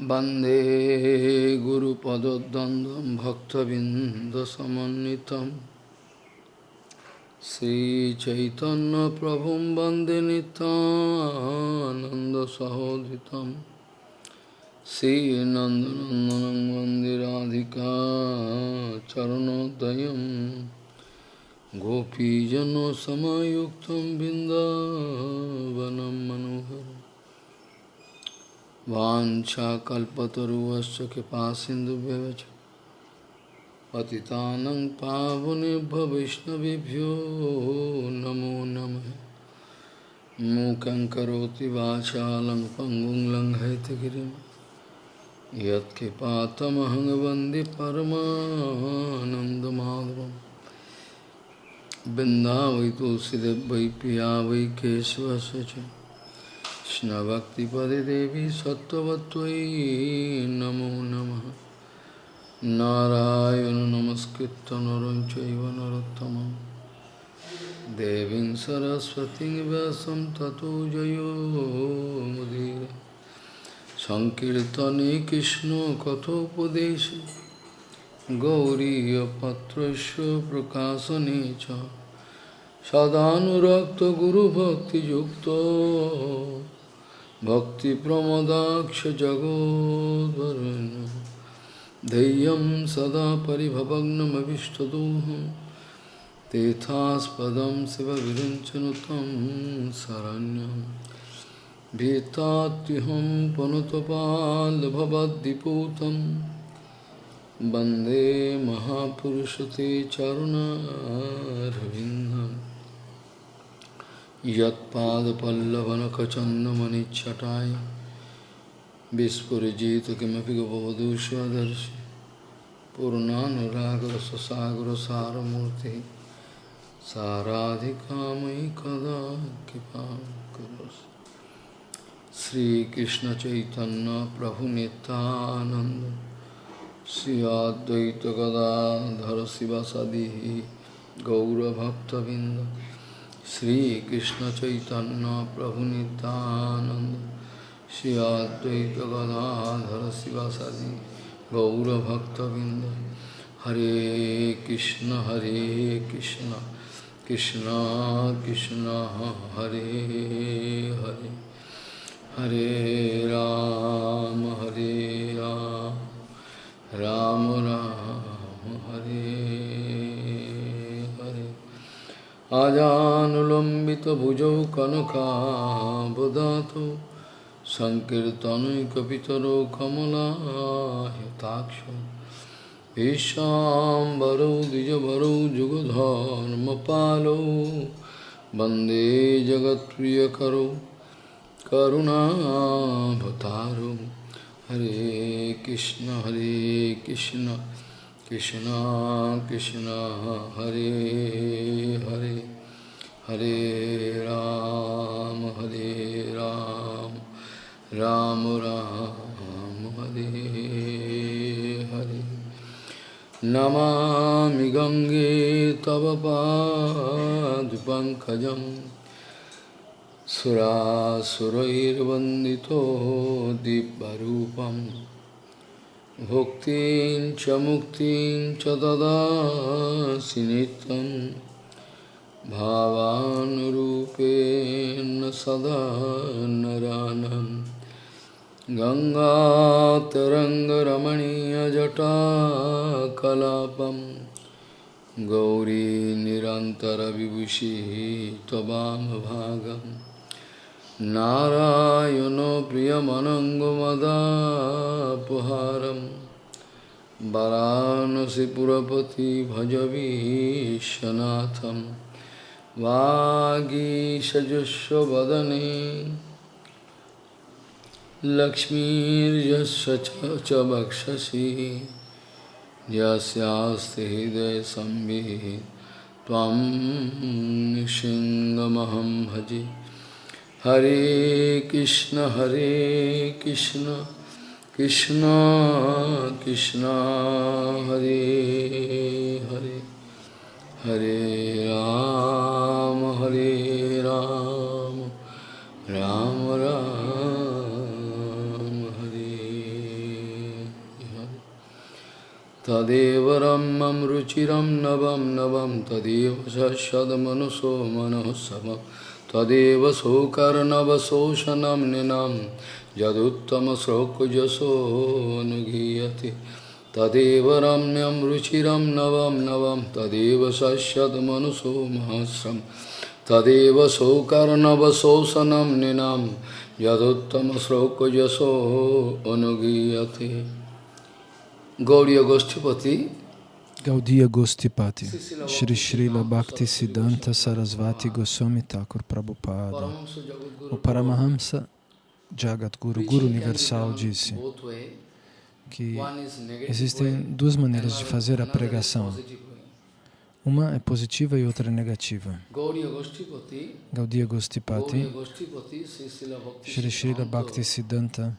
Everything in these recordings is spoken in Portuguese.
वंदे गुरुपदद्वन्द्वं भक्तबिन्दसमन्वितं। श्रीचैतन्यप्रभुं वंदे नितानन्दसहोदितं श्रीनन्दनन्दनं वंदे राधिका चरणोदयं। गोपीजनसमयुक्तं बिन्दावनं मनोहरम्। वाञ्छाकल्पतरुवश्च कृपासिन्धुभ्यश्च पतितानं पावनेभ्य वैष्णवेभ्यो नमो नमः। मूकं करोति वाचालं पङ्गुं लङ्घयितगिरिं यत्कृपातमहं वंदे तुलसीदेव वै पिया वै केशवस्य কৃষ্ণভক্তিপদে দেবী সত্যবত্যই নমো নম। নারায়ণ নমস্কৃত নরং চৈব নরোত্তম দেবী সরস্বতী ব্যাসম ততো জয়োমুদীর সংকীর্তনে কৃষ্ণ কথোপদেশ। গৌরীপত্র প্রকাশনে চ। সদানুরক্ত গুরুভক্তিযুক্ত। कृष्णकथोपदेशे गौरीयपत्रस्य प्रकाशने च सदानुरक्तगुरुभक्तियुक्तो भक्तिप्रमदाक्ष जगोद्वरुण्य धैर्यं सदा परिभवग्नमभिष्टदोहं तेथास्पदं शिवविरञ्चनु तं शरण्यं भीतात्युहं पनुतपाल्भवद्दिपूतं वन्दे महापुरुषते चरुणारविन्दम् यत्पादपल्लवनखचन्दमनिच्छटाय विस्फुरिजित किमपि गवधू स्वदर्शि पूर्णानुरागरससागरसारमूर्तिः साराधिकामयि कदा कृपां करोसि श्रीकृष्णचैतन्यप्रभुनितानन्द श्री अद्वैतगदाधर शिवसदिः गौरभक्तबिन्द श्रीकृष्ण चैतन्य प्रभु नित्यानंद श्री अद्वैत गदाधर शिवासादि गौरभक्तबिंद हरे कृष्ण हरे कृष्ण कृष्ण कृष्ण हरे हरे हरे राम हरे राम राम राम हरे हरे आजानुलम्बितभुजौ कनकाबदातु सङ्कीर्तनैकपितरो कमलायताक्षो ईशाम्बरौ द्विजवरौ जुगधर्मपालौ वंदे जगत्प्रियकरौ करुणाभतारौ हरे कृष्ण हरे Krishna. Krishna Krishna Hare Hare Hare Ram Hare Ram Ram Ram Hare Hare Namami Gange Tavapad Pankajam Sura Surair Vandito Dibbarupam भुक्तिं च मुक्तिं च ददासि नित्यं भावानुरूपेण सदा नरानं। गङ्गातरङ्गरमणीयजटाकलापं गौरी निरन्तरविभूषिः त्ववामभागम् नारायणो प्रियमनङ्गमदापहारं वरानसिपुरपति भजवीशनाथं वागीषजुष्वदने लक्ष्मीर्यस्य च वक्षसि यस्यास्ति हृदयसंविः त्वं भजे। हरे कृष्ण हरे कृष्ण कृष्ण कृष्ण हरे हरे हरे राम हरे राम राम राम हरे तदेव रम्यं रुचिरं नवं नवं तदेव सदमनुसो मनोत्सवं तदेव सौकर्णवशोषणं निनं यदुत्तमश्लोकजसोऽनुगीयते तदेव रम्यं रुचिरं नवं नवं, तदेव सश्यद्मनुषो महस्रं तदेव सौकर्णवशोषणं निनं यदुत्तमश्लोकजसोऽनुगीयते गौर्यगोष्ठीपति Gaudiya Gostipati Shri Srila Bhakti Siddhanta Sarasvati Goswami Thakur Prabhupada. O Paramahamsa Jagadguru, Guru Universal, disse que existem duas maneiras de fazer a pregação. Uma é positiva e outra é negativa. Gaudiya Gostipati, Shri Srila Bhakti Siddhanta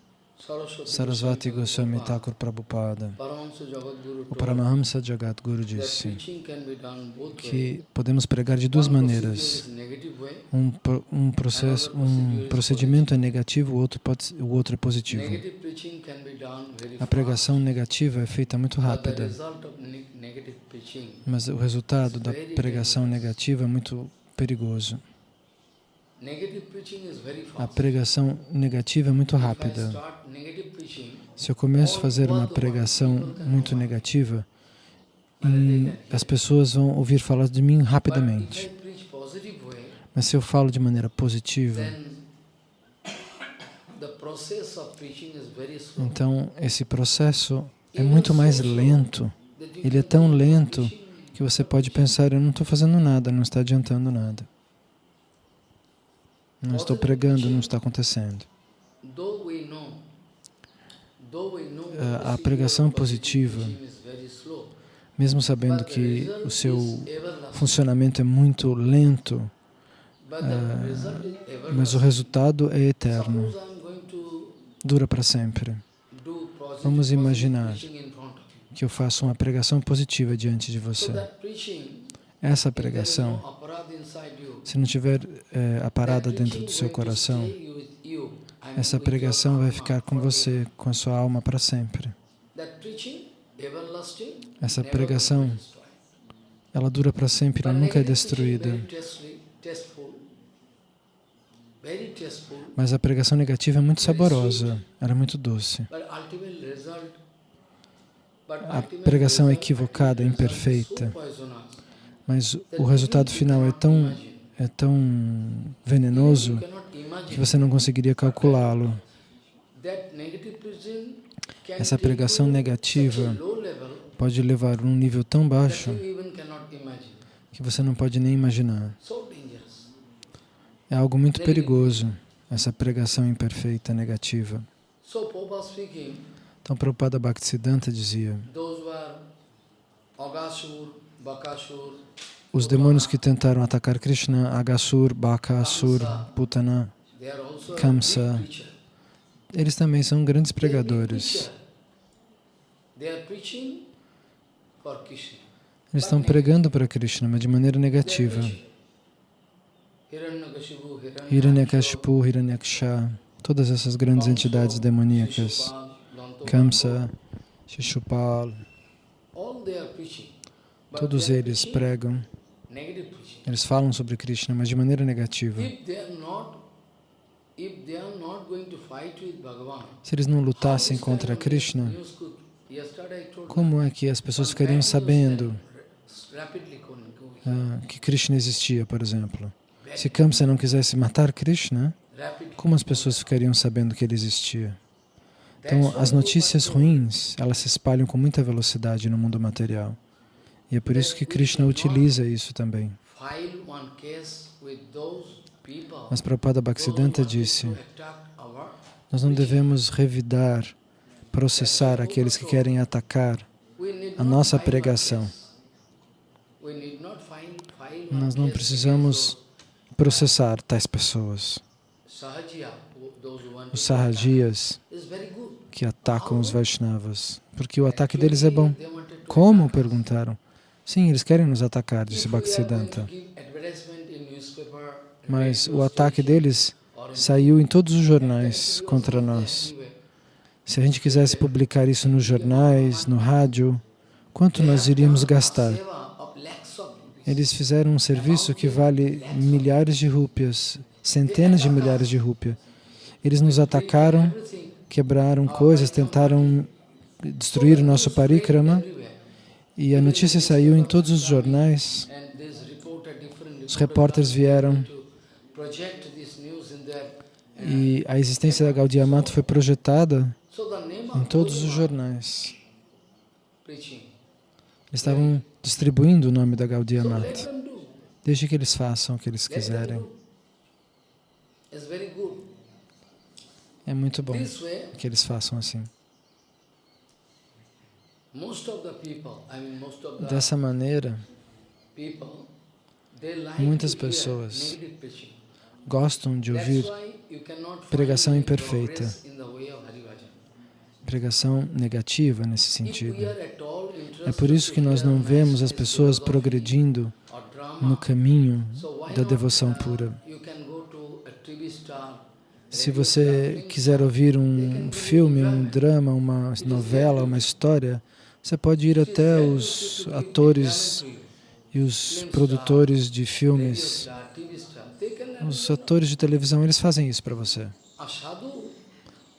Sarasvati Goswami Thakur Prabhupada, o Paramahamsa Jagadguru disse que podemos pregar de duas maneiras. Um, um, processo, um procedimento é negativo, o outro, pode, o outro é positivo. A pregação negativa é feita muito rápida, mas o resultado da pregação negativa é muito perigoso. A pregação negativa é muito rápida. Se eu começo a fazer uma pregação muito negativa, as pessoas vão ouvir falar de mim rapidamente. Mas se eu falo de maneira positiva, então esse processo é muito mais lento. Ele é tão lento que você pode pensar, eu não estou fazendo nada, não está adiantando nada. Não estou pregando, não está acontecendo. A pregação positiva, mesmo sabendo que o seu funcionamento é muito lento, mas o resultado é eterno, dura para sempre. Vamos imaginar que eu faço uma pregação positiva diante de você. Essa pregação se não tiver é, a parada dentro do seu coração, essa pregação vai ficar com você, com a sua alma para sempre. Essa pregação, ela dura para sempre, ela nunca é destruída. Mas a pregação negativa é muito saborosa, ela é muito doce. A pregação equivocada, imperfeita, mas o resultado final é tão, é tão venenoso que você não conseguiria calculá-lo. Essa pregação negativa pode levar a um nível tão baixo que você não pode nem imaginar. É algo muito perigoso, essa pregação imperfeita, negativa. Então, Prabhupada Bhaktisiddhanta dizia, os demônios que tentaram atacar Krishna, Agasur, Bakasur, Putana, Kamsa, eles também são grandes pregadores. Eles estão pregando para Krishna, mas de maneira negativa. Hiranyakashipu, Hiranyaksha, todas essas grandes entidades demoníacas, Kamsa, Shishupal, Todos eles pregam, eles falam sobre Krishna, mas de maneira negativa. Se eles não lutassem contra Krishna, como é que as pessoas ficariam sabendo ah, que Krishna existia, por exemplo? Se Kamsa não quisesse matar Krishna, como as pessoas ficariam sabendo que ele existia? Então, as notícias ruins, elas se espalham com muita velocidade no mundo material. E é por isso que Krishna utiliza isso também. Mas Prabhupada Bhaktisiddhanta disse, nós não devemos revidar, processar aqueles que querem atacar a nossa pregação. Nós não precisamos processar tais pessoas. Os Sahajias que atacam os Vaishnavas, porque o ataque deles é bom. Como? perguntaram. Sim, eles querem nos atacar, disse Bhaktisiddhanta. Mas o ataque deles saiu em todos os jornais contra nós. Se a gente quisesse publicar isso nos jornais, no rádio, quanto nós iríamos gastar? Eles fizeram um serviço que vale milhares de rúpias, centenas de milhares de rúpias. Eles nos atacaram, quebraram coisas, tentaram destruir o nosso parikrama e a notícia saiu em todos os jornais. Os repórteres vieram e a existência da Gaudiya Mata foi projetada em todos os jornais. Eles estavam distribuindo o nome da Gaudiya Mata. Deixe que eles façam o que eles quiserem. É muito bom que eles façam assim. Dessa maneira, muitas pessoas gostam de ouvir pregação imperfeita, pregação negativa nesse sentido. É por isso que nós não vemos as pessoas progredindo no caminho da devoção pura. Se você quiser ouvir um filme, um drama, uma novela, uma história, você pode ir até os atores e os produtores de filmes, os atores de televisão, eles fazem isso para você.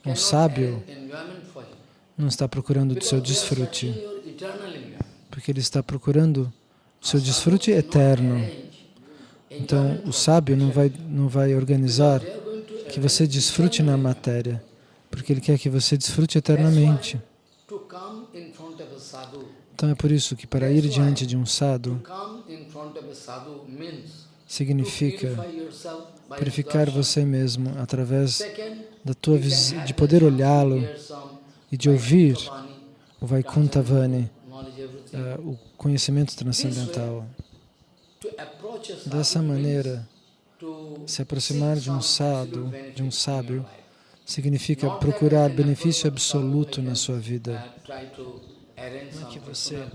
Um sábio não está procurando o seu desfrute, porque ele está procurando o seu desfrute eterno. Então, o sábio não vai, não vai organizar que você desfrute na matéria, porque ele quer que você desfrute eternamente. Então é por isso que para ir diante de um sadhu significa purificar você mesmo através da tua de poder olhá-lo e de ouvir o Vaikunthavani, uh, o conhecimento transcendental. Dessa maneira, se aproximar de um sadhu, de um sábio, significa procurar benefício absoluto na sua vida. Não é que você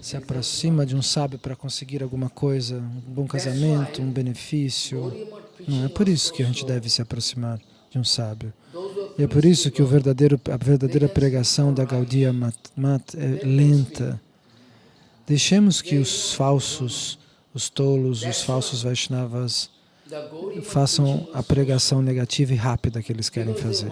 se aproxima de um sábio para conseguir alguma coisa, um bom casamento, um benefício. Não é por isso que a gente deve se aproximar de um sábio. E é por isso que o verdadeiro, a verdadeira pregação da Gaudiya Mat, Mat é lenta. Deixemos que os falsos, os tolos, os falsos Vaishnavas façam a pregação negativa e rápida que eles querem fazer.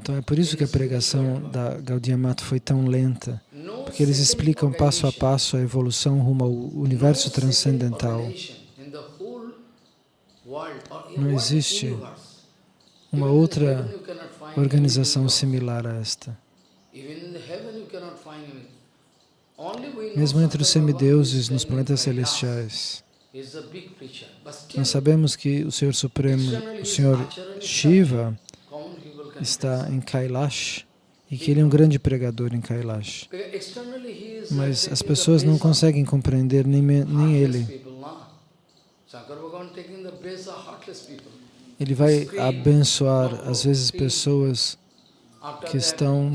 Então é por isso que a pregação da Gaudiya Mata foi tão lenta, porque eles explicam passo a passo a evolução rumo ao universo transcendental. Não existe uma outra organização similar a esta. Mesmo entre os semideuses nos planetas celestiais, nós sabemos que o Senhor Supremo, o Senhor Shiva, está em Kailash e que ele é um grande pregador em Kailash. Mas as pessoas não conseguem compreender nem, nem ele. Ele vai abençoar, às vezes, pessoas que estão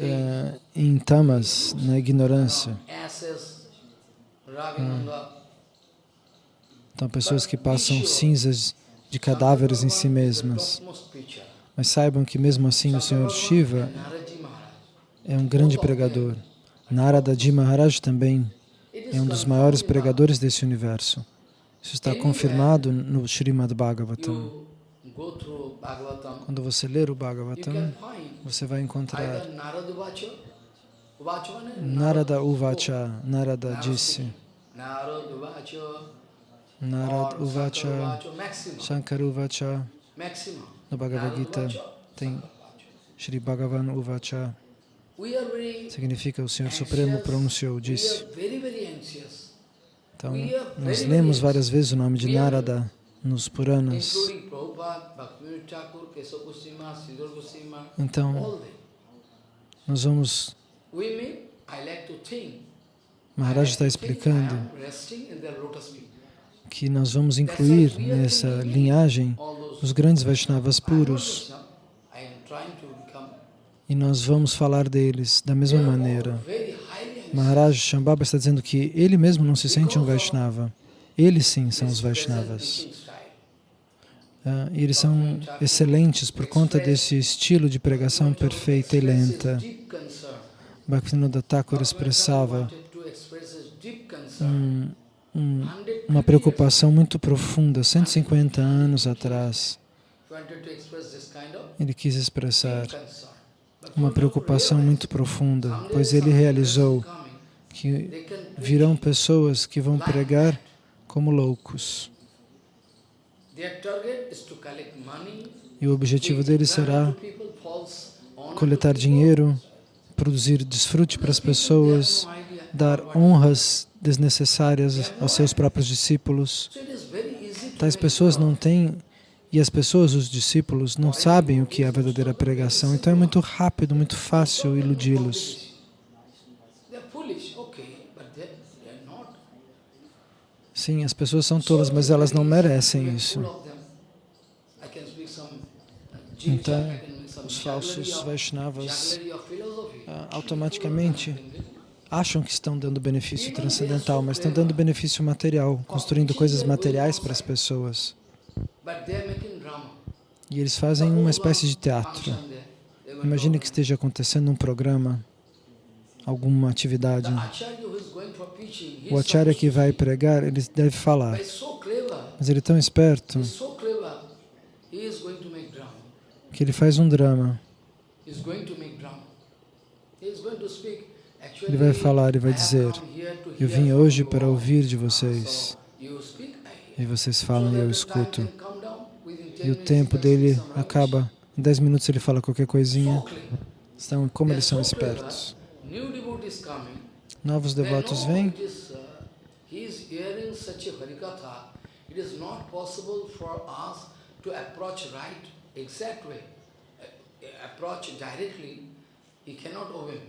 é, em tamas, na ignorância. Então, pessoas que passam cinzas de cadáveres em si mesmas. Mas saibam que mesmo assim o Senhor Shiva é um grande pregador. Narada Ji Maharaj também é um dos maiores pregadores desse universo. Isso está confirmado no Srimad Bhagavatam. Quando você ler o Bhagavatam, você vai encontrar Narada Uvacha, Narada disse, Narada Uvacha, Shankar Uvacha, no Bhagavad Gita tem Shri Bhagavan Uvacha, significa o Senhor Supremo pronunciou, disse. Então, nós lemos várias vezes o nome de Narada nos Puranas. Então, nós vamos... Maharaj está explicando que nós vamos incluir nessa linhagem os grandes Vaishnavas puros e nós vamos falar deles da mesma maneira. Maharaj Shambhava está dizendo que ele mesmo não se sente um Vaishnava. Eles sim são os Vaishnavas. Uh, e eles são excelentes por conta desse estilo de pregação perfeita e lenta. Bhaktivinoda Thakur expressava um, um, uma preocupação muito profunda, 150 anos atrás. Ele quis expressar uma preocupação muito profunda, pois ele realizou que virão pessoas que vão pregar como loucos. E o objetivo deles será coletar dinheiro, produzir desfrute para as pessoas, dar honras desnecessárias aos seus próprios discípulos. Tais pessoas não têm, e as pessoas, os discípulos, não sabem o que é a verdadeira pregação, então é muito rápido, muito fácil iludi-los. Sim, as pessoas são tolas, mas elas não merecem isso. Então, os falsos Vaishnavas ah, automaticamente acham que estão dando benefício transcendental, mas estão dando benefício material, construindo coisas materiais para as pessoas. E eles fazem uma espécie de teatro. Imagine que esteja acontecendo um programa, alguma atividade. O acharya que vai pregar, ele deve falar. Mas ele é tão esperto que ele faz um drama. Ele vai falar, ele vai dizer, eu vim hoje para ouvir de vocês. E vocês falam e eu escuto. E o tempo dele acaba, em 10 minutos ele fala qualquer coisinha. Então, como eles são espertos. Novos devotos vêm. exact way, approach directly, he cannot obey.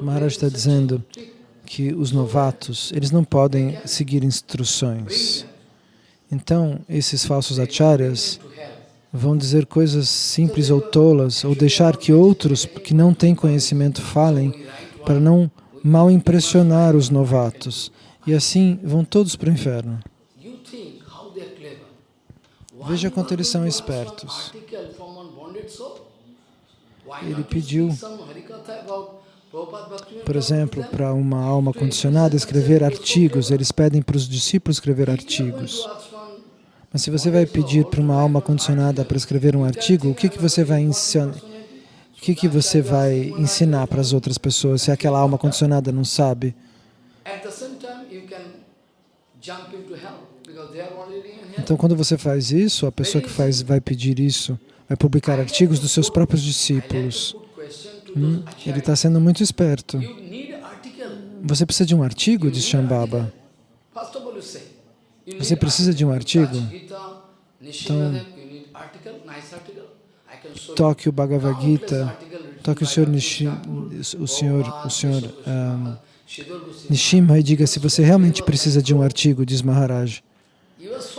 Maharaj está dizendo que os novatos, eles não podem seguir instruções. Então, esses falsos acharyas vão dizer coisas simples ou tolas, ou deixar que outros que não têm conhecimento falem, para não mal impressionar os novatos. E assim vão todos para o inferno. Veja quanto eles são espertos. Ele pediu por exemplo, para uma alma condicionada escrever artigos, eles pedem para os discípulos escrever artigos. Mas se você vai pedir para uma alma condicionada para escrever um artigo, o que, que você vai ensinar? O que, que você vai ensinar para as outras pessoas se aquela alma condicionada não sabe? Então, quando você faz isso, a pessoa que faz, vai pedir isso, vai publicar artigos dos seus próprios discípulos. Hum, ele está sendo muito esperto. Você precisa de um artigo, diz Shambhava. Você precisa de um artigo? Então, toque o Bhagavad Gita, toque o Senhor, Nishim, o Senhor, o Senhor um, Nishimha e diga se você realmente precisa de um artigo, diz Maharaj.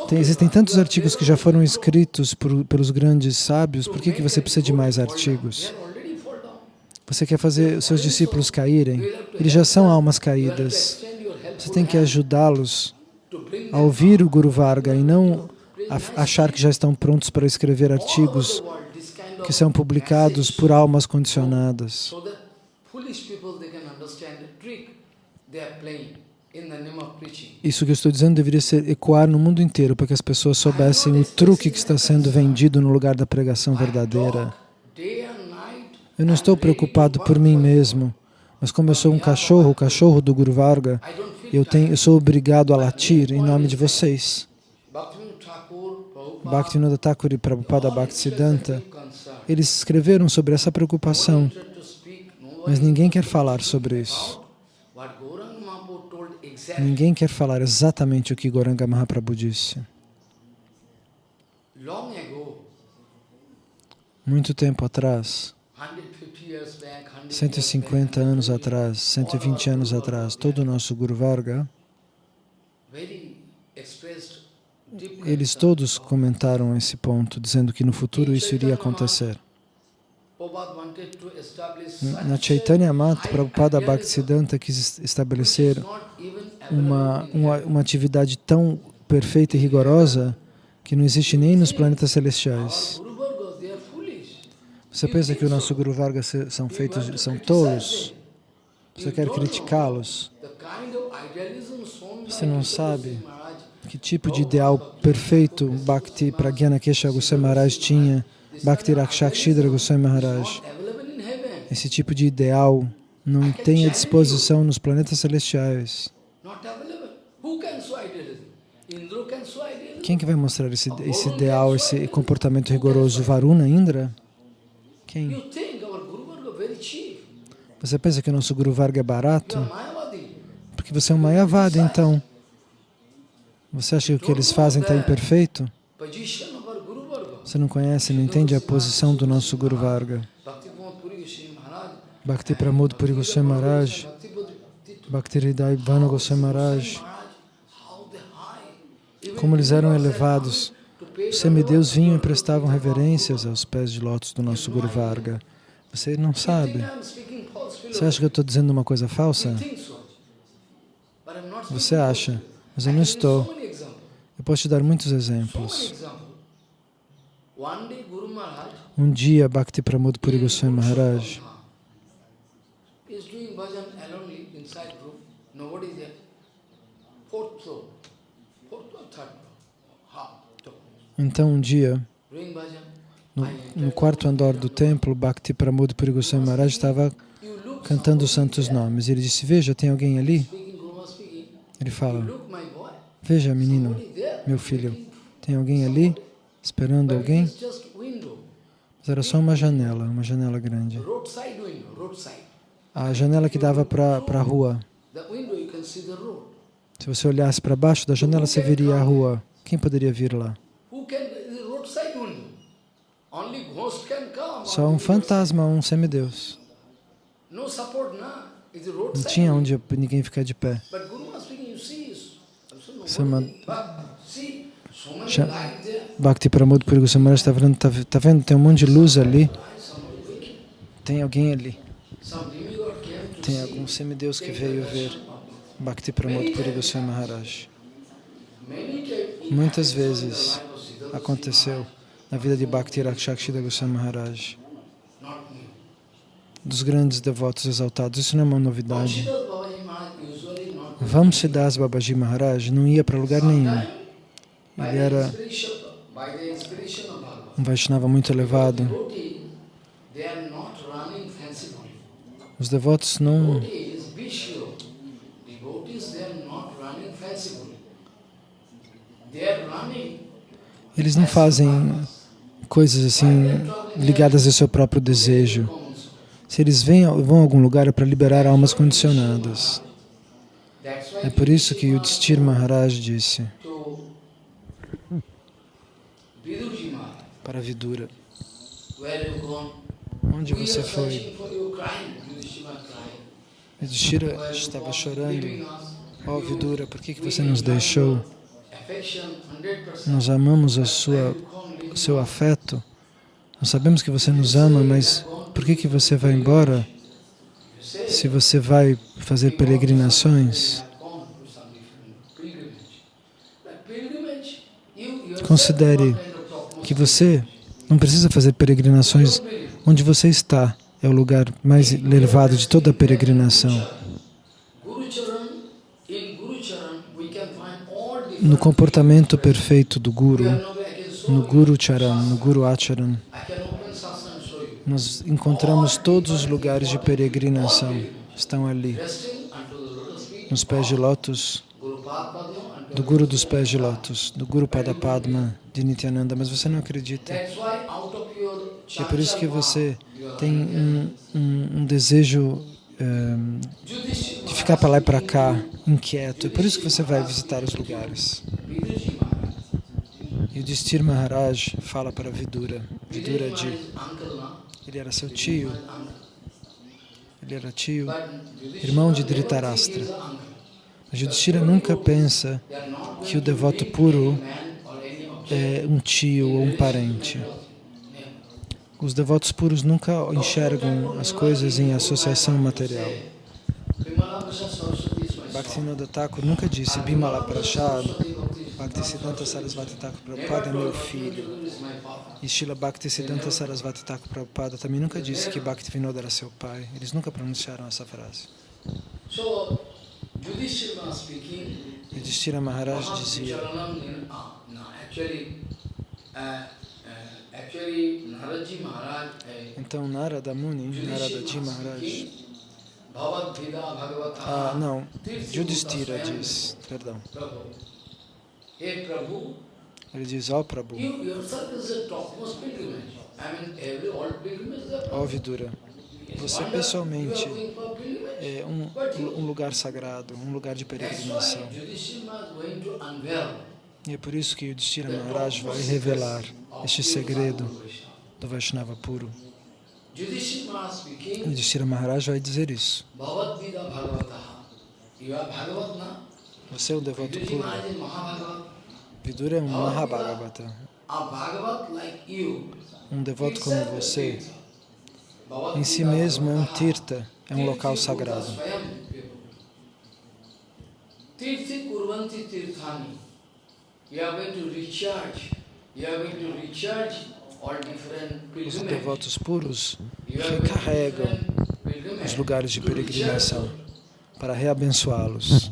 Tem, existem tantos artigos que já foram escritos por, pelos grandes sábios, por que, que você precisa de mais artigos? Você quer fazer os seus discípulos caírem? Eles já são almas caídas. Você tem que ajudá-los a ouvir o Guru Varga e não achar que já estão prontos para escrever artigos que são publicados por almas condicionadas. Isso que eu estou dizendo deveria ser ecoar no mundo inteiro para que as pessoas soubessem o truque que está sendo vendido no lugar da pregação verdadeira. Eu não estou preocupado por mim mesmo, mas como eu sou um cachorro, o cachorro do Guru Varga, eu, tenho, eu sou obrigado a latir em nome de vocês. Bhaktivinoda Thakur e Prabhupada Bhaktisiddhanta, eles escreveram sobre essa preocupação, mas ninguém quer falar sobre isso. Ninguém quer falar exatamente o que Goranga Mahaprabhu disse. Muito tempo atrás, 150 anos atrás, 120 anos atrás, todo o nosso Guru Varga, eles todos comentaram esse ponto, dizendo que no futuro isso iria acontecer. Na Chaitanya Mat, Prabhupada Bhaktisiddhanta quis estabelecer uma, uma, uma atividade tão perfeita e rigorosa que não existe nem nos planetas celestiais. Você pensa que o nosso Guru Varga são feitos, são tolos? Você quer criticá-los? Você não sabe que tipo de ideal perfeito Bhakti Pragyana Kesha Goswami Maharaj tinha, Bhakti Rakshakshidra Goswami Maharaj. Esse tipo de ideal não tem à disposição nos planetas celestiais. Quem que vai mostrar esse, esse ideal, esse comportamento rigoroso? Varuna, Indra? Quem? Você pensa que o nosso Guru Varga é barato? Porque você é um Mayavada, então. Você acha que o que eles fazem está imperfeito? Você não conhece, não entende a posição do nosso Guru Varga. Bhakti Pramod Puri Goswami Maharaj, Bhakti Hridai Goswami Maharaj, como eles eram elevados. Os semideus vinham e prestavam reverências aos pés de lótus do nosso Guru Varga. Você não sabe. Você acha que eu estou dizendo uma coisa falsa? Você acha, mas eu não estou. Eu posso te dar muitos exemplos. Um dia, Bhakti Pramod Puri Goswami Maharaj Então, um dia, no, no quarto andar do templo, Bhakti Pramod Puri Goswami Maharaj estava cantando os santos nomes. Ele disse, veja, tem alguém ali? Ele fala, veja, menino, meu filho, tem alguém ali esperando alguém? Mas era só uma janela, uma janela grande. A janela que dava para a rua. Se você olhasse para baixo da janela, você veria a rua. Quem poderia vir lá? Só um fantasma, um semideus. Não tinha onde ninguém ficar de pé. Sama... Bhakti Pramod Puri Goswami está vendo, tá, tá vendo, tem um monte de luz ali. Tem alguém ali. Tem algum semideus que veio ver Bhakti Pramod Puri Goswami Maharaj. Muitas vezes aconteceu na vida de Bhakti Rakshakshida Goswami Maharaj, dos grandes devotos exaltados. Isso não é uma novidade. Vamsidas Babaji Maharaj não ia para lugar nenhum. Ele era um Vaishnava muito elevado. Os devotos não eles não fazem coisas assim ligadas ao seu próprio desejo. Se eles vêm, vão a algum lugar é para liberar almas condicionadas. É por isso que o Distir Maharaj disse para Vidura, onde você foi? Yudhishthira estava chorando, ó oh, Vidura, por que, que você nos deixou? Nós amamos a sua, seu afeto. Nós sabemos que você nos ama, mas por que, que você vai embora se você vai fazer peregrinações? Considere que você não precisa fazer peregrinações onde você está. É o lugar mais elevado de toda a peregrinação. no comportamento perfeito do Guru, no Guru Charan, no Guru Acharan, nós encontramos todos os lugares de peregrinação, estão ali, nos pés de lótus, do Guru dos pés de lótus, do Guru Padapadma, de Nityananda, mas você não acredita. É por isso que você tem um, um, um desejo um, de ficar para lá e para cá, inquieto. É por isso que você vai visitar os lugares. O Distir Maharaj fala para Vidura, Vidura de, ele era seu tio, ele era tio, irmão de Dhritarashtra. Mas Yudhishthira nunca pensa que o devoto puro é um tio ou um parente. Os devotos puros nunca enxergam as coisas em associação material. Bhaktivinoda Thakur nunca disse Bimala Prashad, Bhaktisiddhanta Sarasvati Thakur Prabhupada é meu filho. E Srila Bhaktisiddhanta Sarasvati Thakur Prabhupada também nunca disse que Bhaktivinoda era seu pai. Eles nunca pronunciaram essa frase. Yudhishthira Maharaj dizia então Narada Muni, Narada Ji Maharaj ah, não, Yudhishthira diz, perdão ele diz, ó oh, Prabhu ó Vidura você pessoalmente é um, um lugar sagrado, um lugar de peregrinação. E é por isso que o Yudhishthira Maharaj vai revelar este segredo do Vaishnava puro. O Yudhishthira Maharaj vai dizer isso. Você é um devoto puro. Vidura é um Mahabhagavata. Um devoto como você em si mesmo é um tirta, é um local sagrado. Os devotos puros recarregam os lugares de peregrinação para reabençoá-los,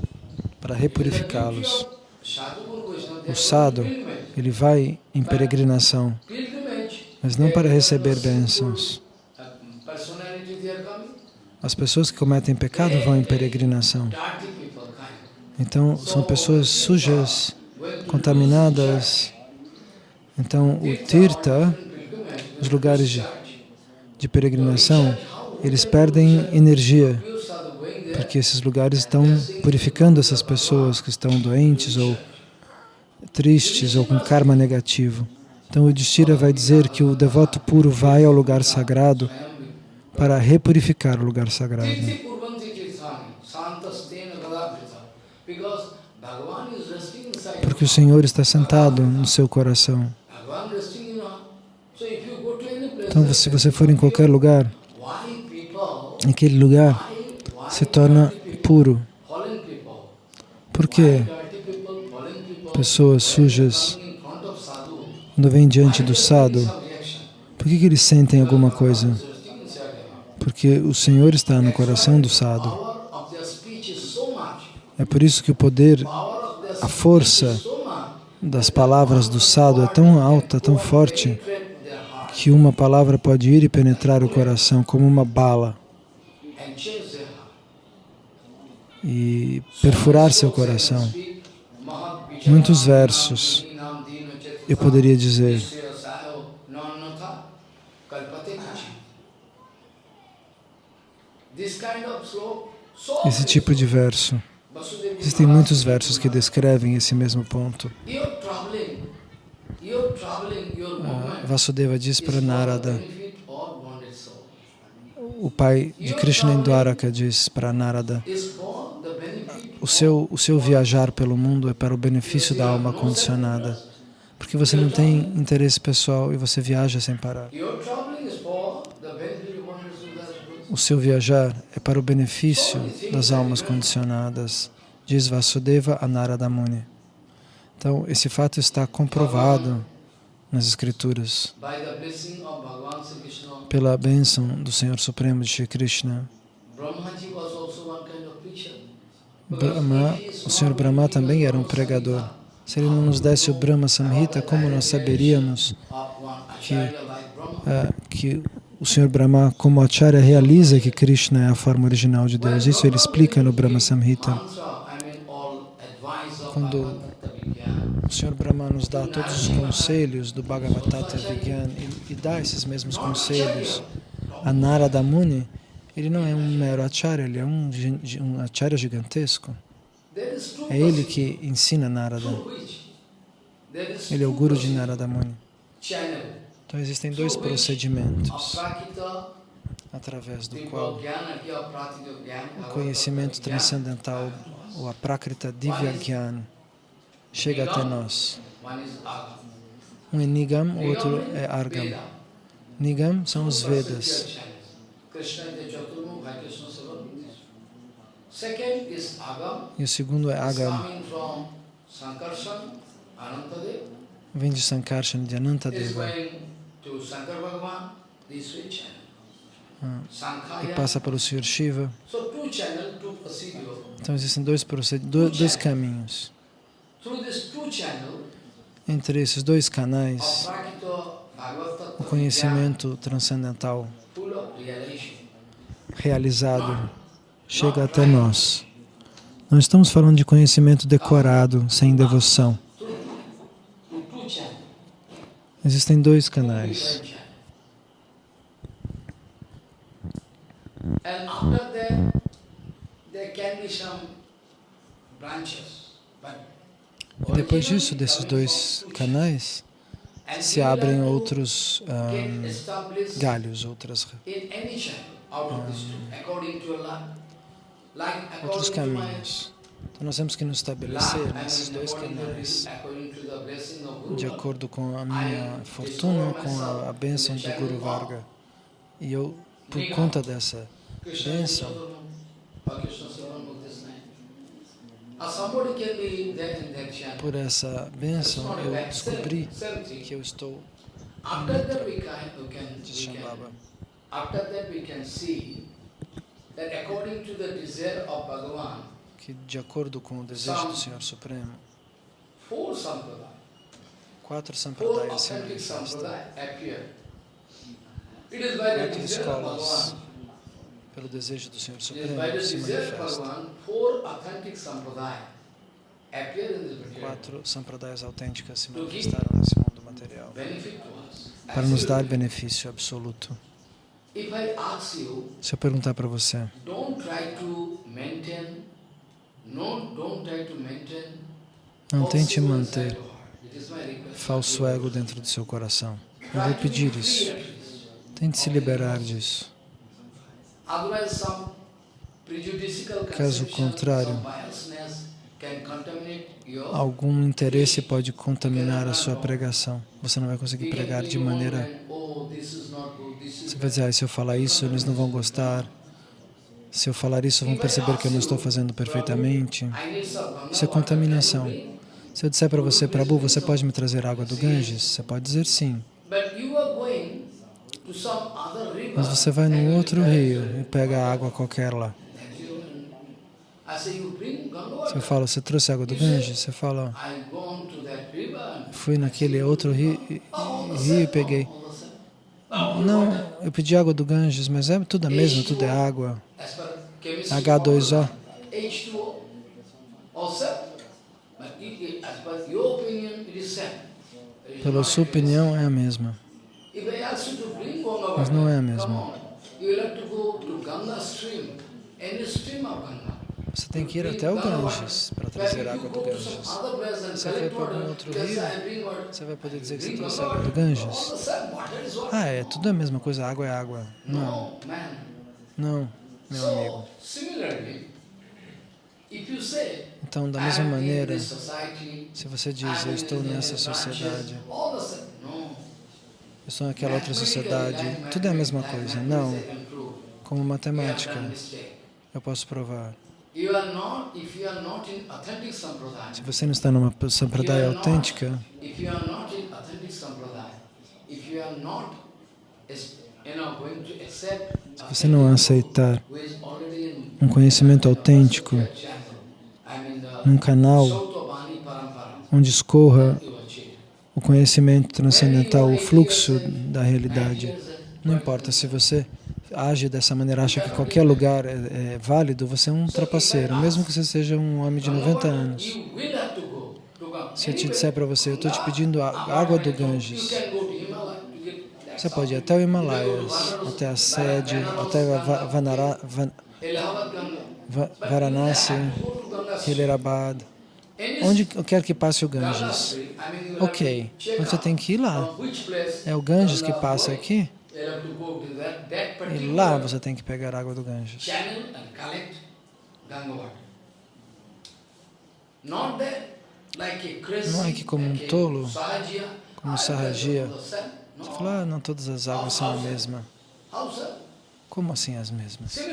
para repurificá-los. O sadhu, ele vai em peregrinação, mas não para receber bênçãos. As pessoas que cometem pecado vão em peregrinação. Então, são pessoas sujas, contaminadas. Então, o Tirtha, os lugares de, de peregrinação, eles perdem energia, porque esses lugares estão purificando essas pessoas que estão doentes ou tristes ou com karma negativo. Então, o Yudhishthira vai dizer que o devoto puro vai ao lugar sagrado para repurificar o lugar sagrado. Porque o Senhor está sentado no seu coração. Então, se você for em qualquer lugar, aquele lugar se torna puro. Por quê? Pessoas sujas, quando vêm diante do sado, por que, que eles sentem alguma coisa? porque o Senhor está no coração do sadhu. É por isso que o poder, a força das palavras do sadhu é tão alta, tão forte, que uma palavra pode ir e penetrar o coração como uma bala e perfurar seu coração. Muitos versos eu poderia dizer. esse tipo de verso. Existem muitos versos que descrevem esse mesmo ponto. Ah, Vasudeva diz para Narada, o pai de Krishna em diz para Narada, o seu, o seu viajar pelo mundo é para o benefício da alma condicionada, porque você não tem interesse pessoal e você viaja sem parar. O seu viajar é para o benefício das almas condicionadas, diz Vasudeva a Narada Muni. Então, esse fato está comprovado nas Escrituras pela bênção do Senhor Supremo de Shri Krishna. Brahma, o Senhor Brahma também era um pregador. Se ele não nos desse o Brahma Samhita, como nós saberíamos que, uh, que o Senhor Brahma, como Acharya, realiza que Krishna é a forma original de Deus. Isso ele explica no Brahma Samhita. Quando o Senhor Brahma nos dá todos os conselhos do Bhagavatada Vigyan e, e dá esses mesmos conselhos a Narada Muni, ele não é um mero Acharya, ele é um, um Acharya gigantesco. É ele que ensina Narada. Ele é o Guru de Narada Muni. Então existem dois procedimentos através do qual o conhecimento transcendental, ou a Prakrita Divya Gyan, chega até nós. Um é Nigam, o outro é Argam. Nigam são os Vedas. E o segundo é Agam. vem de Sankarshan, de Anantadeva. Ah, e passa pelo Sr. Shiva. Então existem dois, dois caminhos. Entre esses dois canais, o conhecimento transcendental realizado chega até nós. Não estamos falando de conhecimento decorado, sem devoção. Existem dois canais. E depois disso, desses dois canais, se abrem outros um, galhos, outras, um, outros caminhos. Então nós temos que nos estabelecer nesses dois canais, de acordo com a minha fortuna, com a, a bênção do Guru Varga. E eu, por conta dessa bênção, por essa bênção, eu descobri que eu estou de Shambhava. Que de acordo com o desejo do Senhor Supremo, quatro sampradayas se manifestam. Quatro escolas, pelo desejo do Senhor Supremo, se manifestam. Quatro sampradayas autênticas se manifestaram nesse mundo material para nos dar benefício absoluto. Se eu perguntar para você, não tente manter falso ego dentro do seu coração. Eu vou pedir isso. Tente se liberar disso. Caso contrário, algum interesse pode contaminar a sua pregação. Você não vai conseguir pregar de maneira... Você vai dizer, ah, se eu falar isso, eles não vão gostar. Se eu falar isso, vão perceber que eu não estou fazendo perfeitamente. Isso é contaminação. Se eu disser para você, Prabhu, você pode me trazer água do Ganges? Você pode dizer sim. Mas você vai num outro rio e pega água qualquer lá. Se eu falo, você trouxe água do Ganges? Você fala, fui naquele outro rio, e peguei. Não, eu pedi água do Ganges, mas é tudo a mesma, tudo é água. H2O. Pela sua opinião, é a mesma. Mas não é a mesma. Você tem que ir até o Ganges para trazer água do Ganges. Você foi para algum outro rio, você vai poder dizer que você trouxe água do Ganges? Ah, é tudo a mesma coisa, água é água. Não, não, meu amigo. Então, da mesma maneira, se você diz, eu estou nessa sociedade, eu estou naquela outra sociedade, tudo é a mesma coisa. Não, como matemática, eu posso provar. Se você não está numa sampradaya autêntica, se você não aceitar um conhecimento autêntico num canal onde escorra o conhecimento transcendental, o fluxo da realidade, não importa se você age dessa maneira, acha que qualquer lugar é, é, válido, você é um trapaceiro, mesmo que você seja um homem de 90 anos. Se eu te disser para você, eu estou te pedindo água do Ganges, você pode ir até o Himalaias, até a sede, até Vanara, Van, Varanasi, Hilerabad, onde quer que passe o Ganges. Ok, você tem que ir lá. É o Ganges que passa aqui? E lá você tem que pegar água do Ganges. Não é que como um tolo, como Sahajiya, você fala, ah, não todas as águas são a mesma. Como assim as mesmas?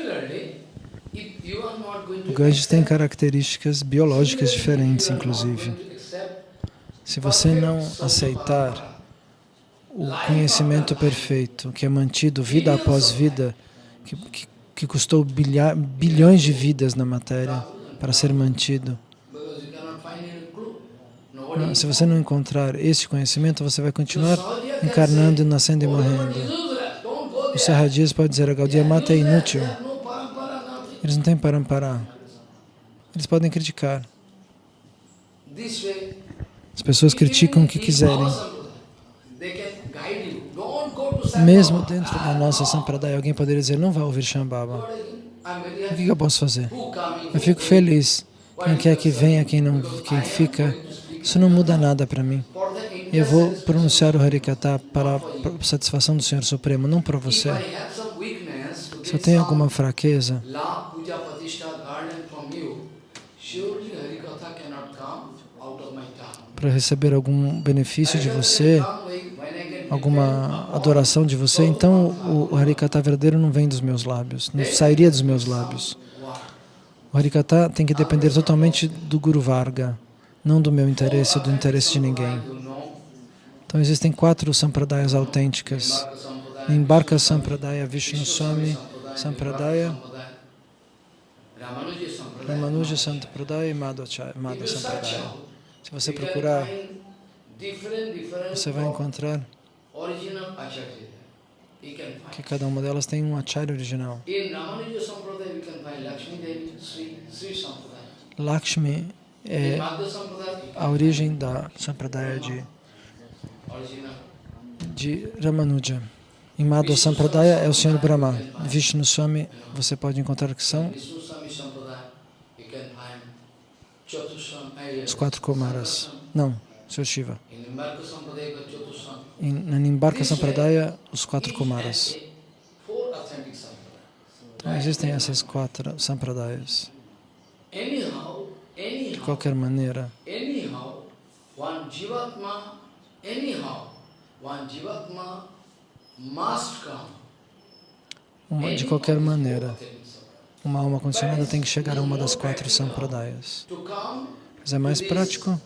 O Ganges tem características biológicas diferentes, inclusive. Se você não aceitar o conhecimento perfeito, que é mantido vida após vida, que, que, que custou bilha, bilhões de vidas na matéria para ser mantido, se você não encontrar esse conhecimento, você vai continuar encarnando, nascendo e morrendo. O Sarradias pode dizer, a Gaudiya Mata é inútil. Eles não têm parampara. Eles podem criticar. As pessoas criticam o que quiserem. Mesmo dentro da nossa Sampradaya, alguém poderia dizer, não vai ouvir Shambhava. O que eu posso fazer? Eu fico feliz. Quem quer que venha, quem, não, quem fica, isso não muda nada para mim. Eu vou pronunciar o Harikata para a satisfação do Senhor Supremo, não para você. Eu tenho alguma fraqueza, para receber algum benefício de você, alguma adoração de você, então o Harikata verdadeiro não vem dos meus lábios, não sairia dos meus lábios. O Harikata tem que depender totalmente do Guru Varga, não do meu interesse, do interesse de ninguém. Então existem quatro sampradayas autênticas. Nimbarka Sampradaya, Vishnu Swami Sampradaya, Ramanuja Sampradaya. E Madhva Sampradaya. Se você procurar, você vai encontrar que cada uma delas tem um acharya original. Lakshmi é a origem da Sampradaya de, de Ramanuja. Em Madhva Sampradaya é o Senhor Brahma. Vishnu Swami, você pode encontrar que são os quatro Kumaras. Não, Sr. Shiva. Em, na Nimbarka Sampradaya, os quatro Kumaras. Então, existem essas quatro Sampradayas. De qualquer maneira, uma, de qualquer maneira, uma alma condicionada tem que chegar a uma das quatro sampradayas. Mas é mais prático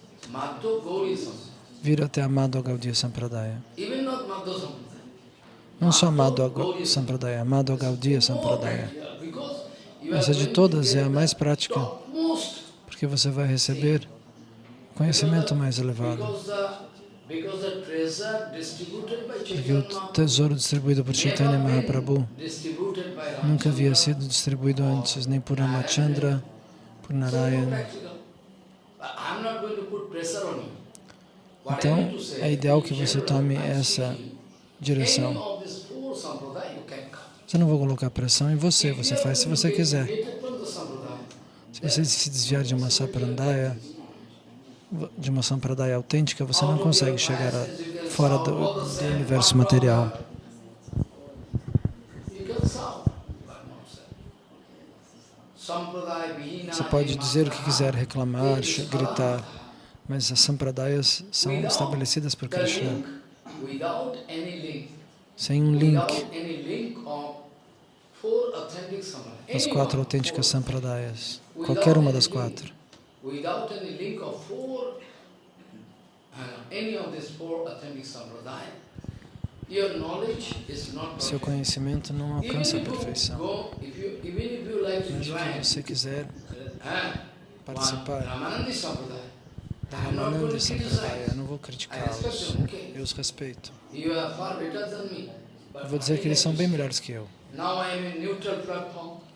vir até a Madhva Sampradaya. Não só Madhva Sampradaya, Madhva Sampradaya. Essa de todas é a mais prática, porque você vai receber conhecimento mais elevado. Porque o tesouro distribuído por Chaitanya Mahaprabhu nunca havia sido distribuído antes, nem por Ramachandra, por Narayana. Então, é ideal que você tome essa direção. Você não vai colocar pressão em você, você faz se você quiser. Se você se desviar de uma saprandaya, de uma sampradaya autêntica, você não consegue chegar a, fora do, do universo material. Você pode dizer o que quiser, reclamar, gritar, mas as sampradayas são estabelecidas por Krishna. Sem um link as quatro autênticas sampradayas, qualquer uma das quatro. Seu conhecimento não alcança a perfeição. Mesmo que você quiser participar da Ramananda Sampradaya, eu não vou criticá-los, eu os respeito. Eu vou dizer que eles são bem melhores que eu.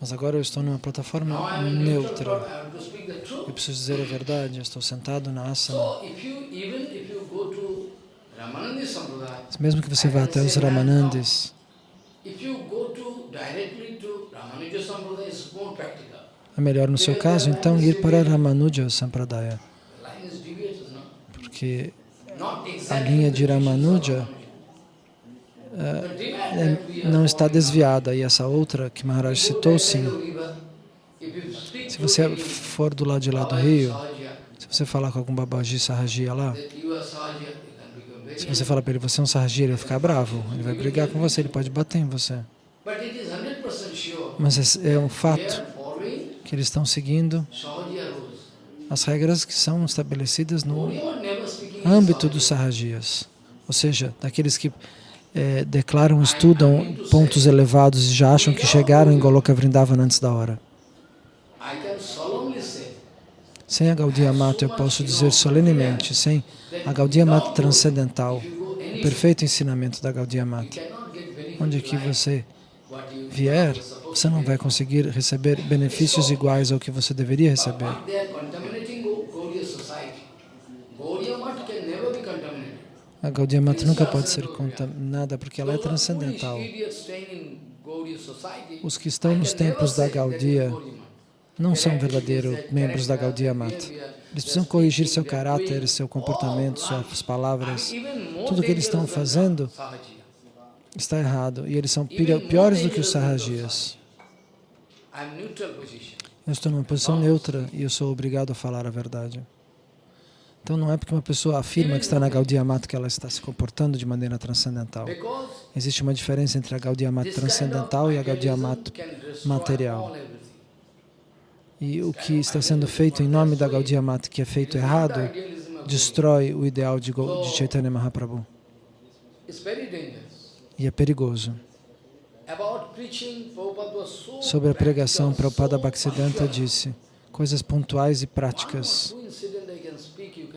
Mas agora eu estou numa plataforma neutra. Eu preciso dizer a verdade, eu estou sentado na asana. Mesmo que você vá até os Ramanandis, é melhor no seu caso, então, ir para Ramanuja Sampradaya. Porque a linha de Ramanuja é, não está desviada. E essa outra que Maharaj citou, sim. Se você for do lado de lá do rio, se você falar com algum babaji sarragia lá, se você falar para ele, você é um sarragia, ele vai ficar bravo, ele vai brigar com você, ele pode bater em você. Mas é um fato que eles estão seguindo as regras que são estabelecidas no âmbito dos sarrajias, ou seja, daqueles que é, declaram, estudam pontos elevados e já acham que chegaram em Goloka Vrindavan antes da hora. Sem a Gaudiya Mata, eu posso dizer solenemente, sem a Gaudiya Mata transcendental, o perfeito ensinamento da Gaudiya Mata, onde que você vier, você não vai conseguir receber benefícios iguais ao que você deveria receber. A Gaudiya Mata nunca pode ser contaminada porque ela é transcendental. Os que estão nos templos da Gaudiya não são verdadeiros membros da Gaudiya Mata. Eles precisam corrigir seu caráter, seu comportamento, suas palavras. Tudo o que eles estão fazendo está errado e eles são piores do que os Sahajias. Eu estou numa posição neutra e eu sou obrigado a falar a verdade. Então não é porque uma pessoa afirma que está na Gaudiya Mata que ela está se comportando de maneira transcendental. Existe uma diferença entre a Gaudiya Mata transcendental e a Gaudiya Mata material. E o que está sendo feito em nome da Gaudiya Mata, que é feito errado, destrói o ideal de, de Chaitanya Mahaprabhu. E é perigoso. Sobre a pregação, Prabhupada Bhaktisiddhanta disse coisas pontuais e práticas.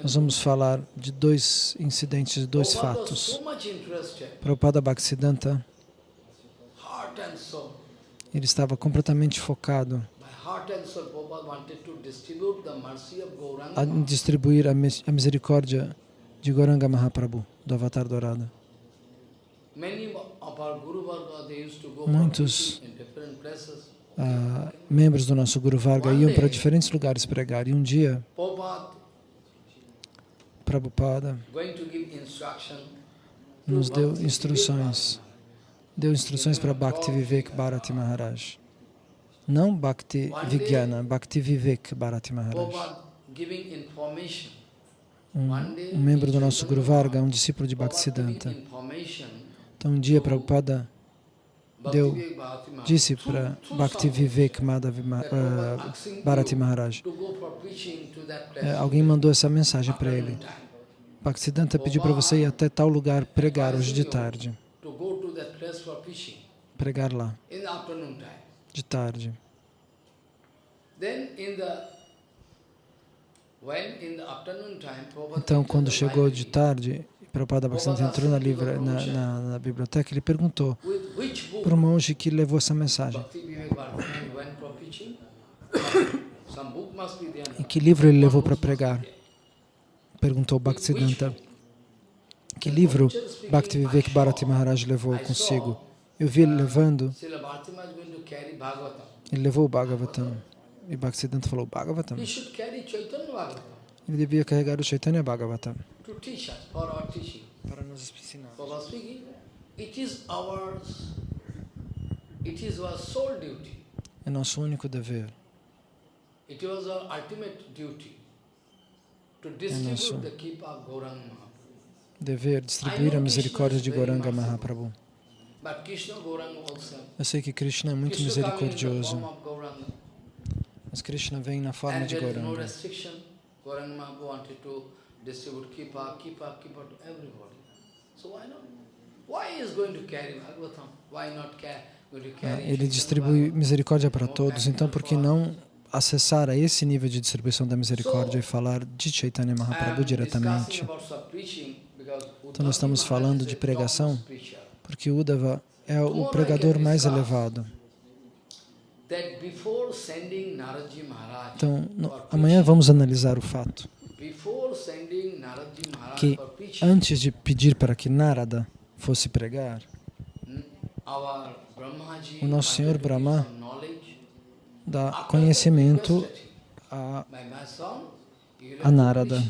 Nós vamos falar de dois incidentes, dois fatos. Prabhupada Bhaktisiddhanta, ele estava completamente focado a distribuir a misericórdia de Goranga Mahaprabhu, do Avatar Dourado. Muitos uh, membros do nosso Guru Varga iam para diferentes lugares pregar. E um dia Prabhupada nos deu instruções, deu instruções para Bhakti Vivek Bharati Maharaj. Não Bhakti Vigyana, Bhakti Vivek Bharati Maharaj. Um, um, membro do nosso Guru Varga, um discípulo de Bhaktisiddhanta. Então um dia Prabhupada deu, disse para Bhakti Vivek Madhavi, uh, Bharati Maharaj, é, alguém mandou essa mensagem para ele. Bhaktisiddhanta pediu para você ir até tal lugar pregar hoje de tarde. Pregar lá. De tarde. Então, quando chegou de tarde, Prabhupada Bhaktisiddhanta entrou na, livra, na, na, na, biblioteca, ele perguntou para o monge que levou essa mensagem. E que livro ele levou para pregar? Perguntou Bhaktisiddhanta. Que livro Bhakti Vivek Bharati Maharaj levou consigo? Eu vi ele levando ele levou o Bhagavatam. E Bhaktisiddhanta falou, Bhagavatam. Ele devia carregar o Chaitanya Bhagavatam. Para nos ensinar. É nosso único dever. É nosso dever distribuir a misericórdia de Gauranga Mahaprabhu. Eu sei que Krishna é muito misericordioso, mas Krishna vem na forma de Gauranga. Ele distribui misericórdia para todos, então por que não acessar a esse nível de distribuição da misericórdia e falar de Chaitanya Mahaprabhu diretamente? Então nós estamos falando de pregação porque Uddhava é o pregador mais elevado. Então, no, amanhã vamos analisar o fato que antes de pedir para que Narada fosse pregar, o nosso Senhor Brahma dá conhecimento a, a Narada.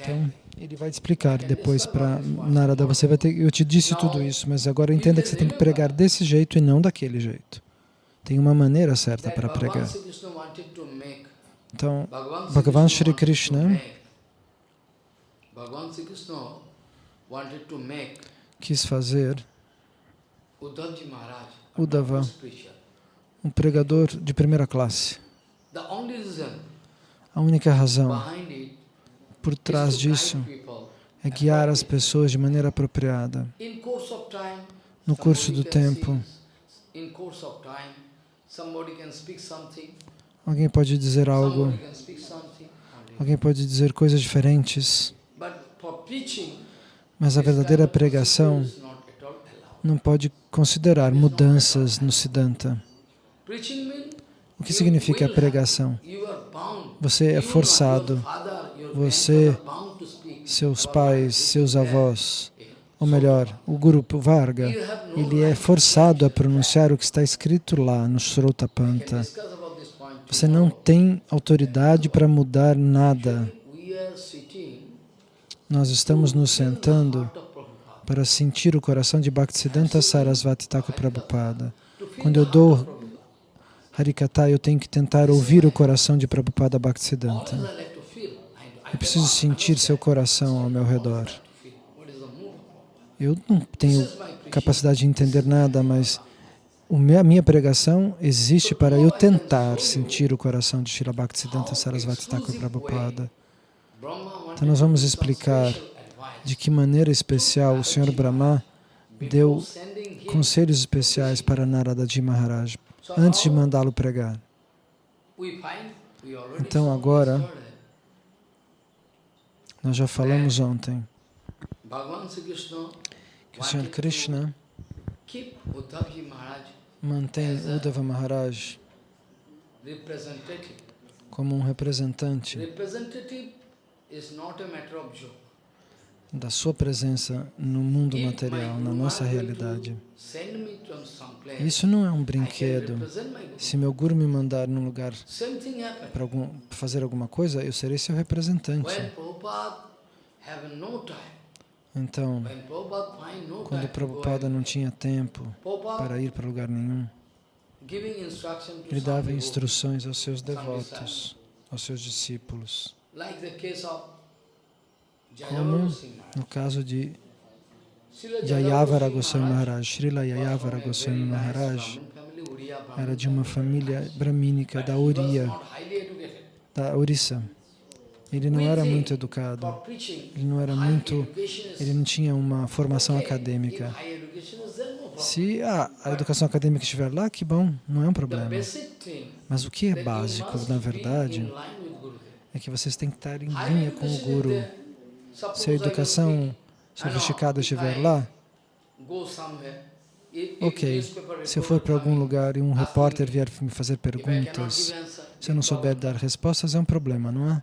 Então, ele vai te explicar depois para Narada. Você vai ter, eu te disse tudo isso, mas agora entenda que você tem que pregar desse jeito e não daquele jeito. Tem uma maneira certa para pregar. Então, Bhagavan Shri Krishna quis fazer Uddhava um pregador de primeira classe. A única razão por trás disso é guiar as pessoas de maneira apropriada. No curso do tempo, alguém pode dizer algo, alguém pode dizer coisas diferentes, mas a verdadeira pregação não pode considerar mudanças no Siddhanta. O que significa a pregação? Você é forçado, você, seus pais, seus avós, ou melhor, o grupo Varga, ele é forçado a pronunciar o que está escrito lá no Srotapanta. Você não tem autoridade para mudar nada. Nós estamos nos sentando para sentir o coração de Bhaktisiddhanta Sarasvati Thakur Prabhupada. Quando eu dou Harikata, eu tenho que tentar ouvir o coração de Prabhupada Bhaktisiddhanta. Eu preciso sentir seu coração ao meu redor. Eu não tenho capacidade de entender nada, mas a minha pregação existe para eu tentar sentir o coração de Srila Bhaktisiddhanta Sarasvati Thakur Prabhupada. Então nós vamos explicar de que maneira especial o Senhor Brahma deu conselhos especiais para Narada Ji Maharaj antes de mandá-lo pregar. Então agora, nós já falamos ontem que o Senhor Krishna mantém Uddhava Maharaj como um representante da sua presença no mundo material, na nossa realidade. Isso não é um brinquedo. Se meu guru me mandar num lugar para algum, fazer alguma coisa, eu serei seu representante. Então, quando Prabhupada não tinha tempo para ir para lugar nenhum, ele dava instruções aos seus devotos, aos seus discípulos como no caso de Yayavara Goswami Maharaj. Srila Yayavara Goswami Maharaj era de uma família bramínica da Oriya, da Orissa. Ele não era muito educado, ele não era muito, ele não tinha uma formação acadêmica. Se a, a educação acadêmica estiver lá, que bom, não é um problema. Mas o que é básico, na verdade, é que vocês têm que estar em linha com o Guru. Se a educação sofisticada estiver lá, ok. Se eu for para algum lugar e um repórter vier me fazer perguntas, se eu não souber dar respostas, é um problema, não é?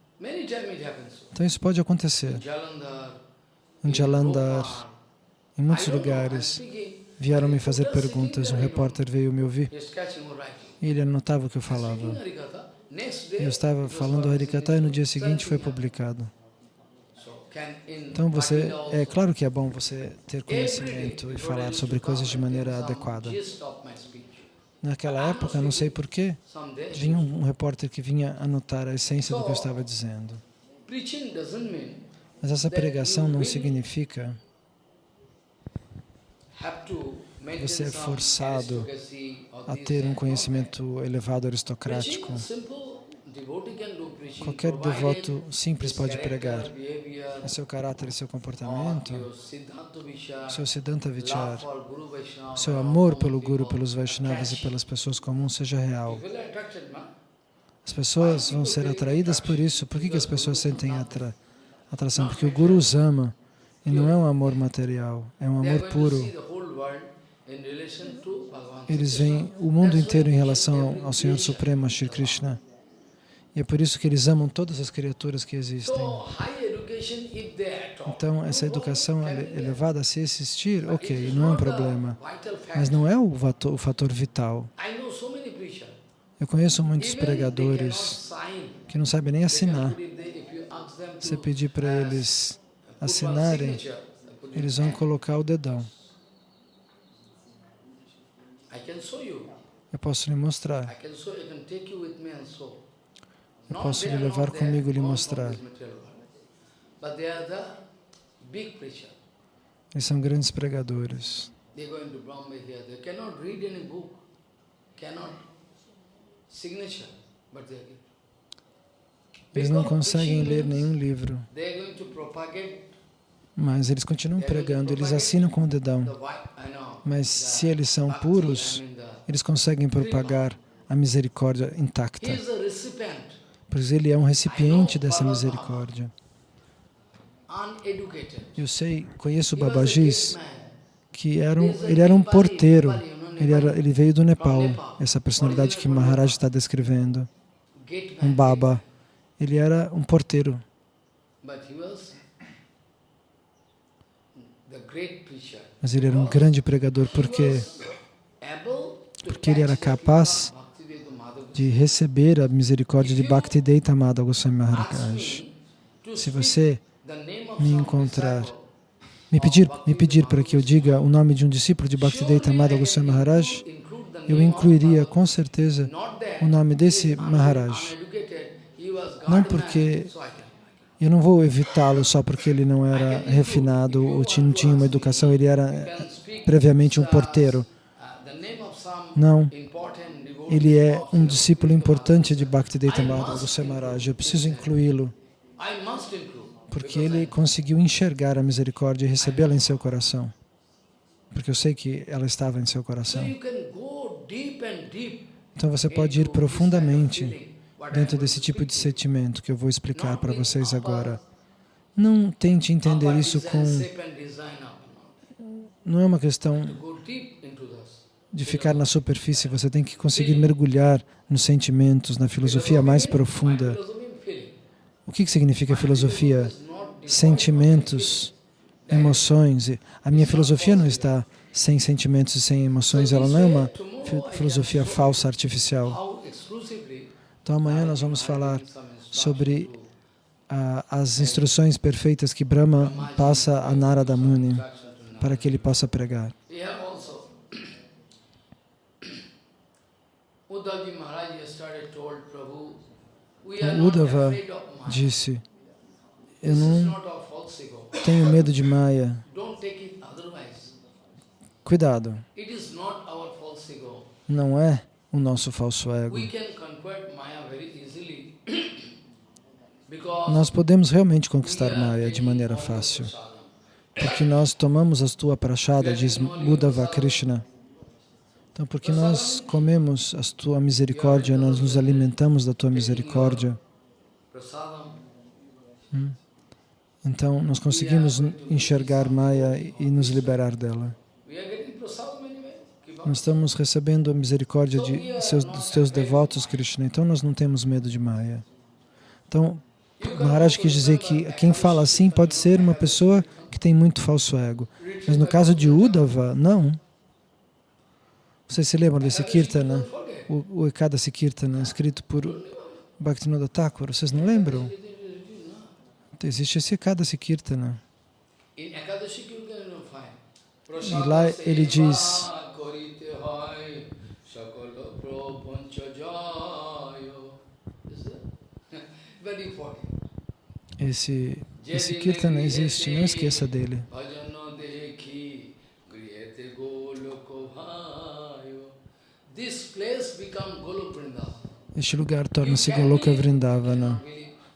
Então isso pode acontecer. Em Jalandhar, em muitos lugares, vieram me fazer perguntas, um repórter veio me ouvir e ele anotava o que eu falava. Eu estava falando Harikata e no dia seguinte foi publicado. Então, você, é claro que é bom você ter conhecimento e falar sobre coisas de maneira adequada. Naquela época, não sei porquê, vinha um repórter que vinha anotar a essência do que eu estava dizendo. Mas essa pregação não significa você é forçado a ter um conhecimento elevado aristocrático. Qualquer devoto simples pode pregar. O seu caráter e seu comportamento, seu Siddhanta Vichar, seu amor pelo Guru, pelos Vaishnavas e pelas pessoas comuns seja real. As pessoas vão ser atraídas por isso. Por que, que as pessoas sentem atra atração? Porque o Guru os ama e não é um amor material, é um amor puro. Eles veem o mundo inteiro em relação ao Senhor Supremo, Shri Krishna. E é por isso que eles amam todas as criaturas que existem. Então, essa educação elevada, se existir, ok, não é um problema. Mas não é o fator, o fator vital. Eu conheço muitos pregadores que não sabem nem assinar. Se pedir para eles assinarem, eles vão colocar o dedão. Eu posso lhe mostrar. Eu posso lhe levar comigo e lhe mostrar. Eles são grandes pregadores. Eles não conseguem ler nenhum livro, mas eles continuam pregando, eles assinam com o dedão. Mas se eles são puros, eles conseguem propagar a misericórdia intacta, He is a recipient, pois ele é um recipiente dessa misericórdia. Eu sei, conheço o Babajis, que era um, ele era um porteiro, ele, era, ele veio do Nepal, essa personalidade que Maharaj está descrevendo, um. Baba. Ele era um porteiro, mas ele era um grande pregador, porque Porque ele era capaz fever of Bhaktivedanta Madhava de receber a misericórdia de Bhaktivedanta Amada Goswami Maharaj. Se você me encontrar, me pedir, me pedir para que eu diga o nome de um discípulo de Bhaktivedanta Amada Goswami Maharaj, eu incluiria com certeza o nome desse Maharaj. Não porque eu não vou evitá-lo só porque ele não era refinado ou não tinha uma educação, ele era previamente um porteiro. Não, ele é um discípulo importante de Bhaktivedanta Amada Goswami Maharaj. Eu preciso incluí-lo. Porque ele conseguiu enxergar a misericórdia e recebê-la em seu coração. Porque eu sei que ela estava em seu coração. Então você pode ir profundamente dentro desse tipo de sentimento que eu vou explicar para vocês agora. Não tente entender isso com. Não é uma questão de ficar na superfície, você tem que conseguir mergulhar nos sentimentos, na filosofia mais profunda. O que significa filosofia? Sentimentos, emoções. A minha filosofia não está sem sentimentos e sem emoções, ela não é uma fi- filosofia falsa, artificial. Então amanhã nós vamos falar sobre ah, as instruções perfeitas que Brahma passa a Narada Muni para que ele possa pregar. Here also, Uddhavji Maharaj yesterday told Prabhu, we are O Uddhava Maya. disse, eu não tenho medo de Maya. Cuidado, não é o nosso falso ego. Nós podemos realmente conquistar Maya de maneira fácil, porque nós tomamos a tua prachada, diz Uddhava Krishna. Então, porque nós comemos a tua misericórdia, nós nos alimentamos da tua misericórdia, Prasadam. então nós conseguimos enxergar Maya e nos liberar dela. Nós estamos recebendo a misericórdia de seus, dos teus devotos, Krishna, então nós não temos medo de Maya. Então, Maharaj quis dizer que quem fala assim pode ser uma pessoa que tem muito falso ego. Mas no caso de Uddhava, não. Vocês se lembram desse Kirtana? O, o Ekadasi Kirtana, escrito por Bhaktivinoda Thakur. Vocês não lembram? Existe esse Ekadasi Kirtana. In Ekadashi you can find. E lá ele diz, esse, esse Kirtana existe, não esqueça dele. Este lugar torna-se Goloka Vrindavana.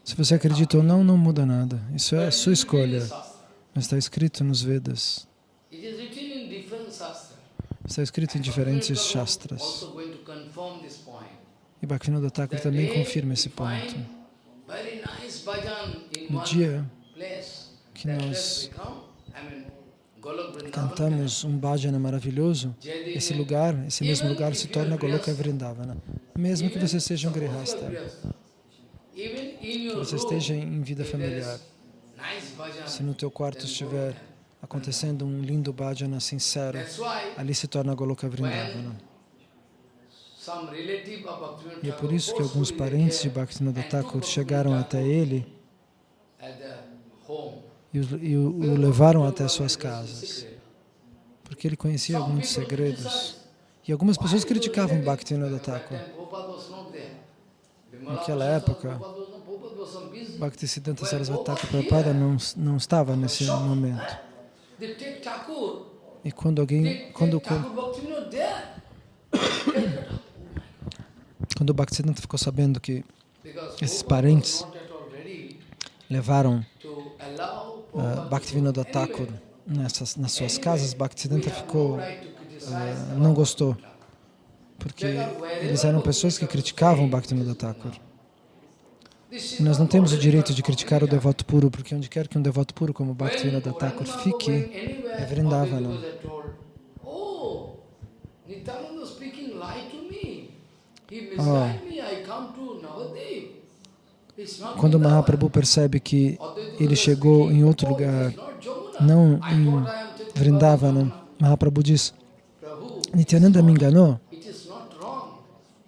Se você acredita ou não, não muda nada. Isso é a sua escolha. Mas está escrito nos Vedas. Está escrito em diferentes shastras. E Bhaktivinoda Thakur também confirma esse ponto. No dia que nós cantamos um bhajana maravilhoso, esse lugar, esse mesmo lugar se torna Goloka Vrindavana. Mesmo que você seja um grihasta, que você esteja em vida familiar, se no teu quarto estiver acontecendo um lindo bhajana sincero, ali se torna Goloka Vrindavana. E é por isso que alguns parentes de Bhaktivinoda Thakur chegaram até ele. E o, e o- levaram até suas casas, porque ele conhecia muitos segredos. E algumas pessoas criticavam Bhaktivinoda Thakur. Naquela época, Bhaktisiddhanta Sarasvati Thakur Prabhupada não, não estava nesse momento. E quando alguém, quando, quando Bhaktisiddhanta ficou sabendo que esses parentes levaram uh, Bhaktivinoda Thakur nessas, nas suas casas, Bhaktisiddhanta ficou, uh, não gostou, porque eles eram pessoas que criticavam Bhaktivinoda Thakur. E nós não temos o direito de criticar o devoto puro, porque onde quer que um devoto puro como Bhaktivinoda Thakur fique, é Vrindavana. Oh, quando Mahaprabhu percebe que ele chegou em outro lugar, não em Vrindavana, Mahaprabhu diz, Nityananda me enganou,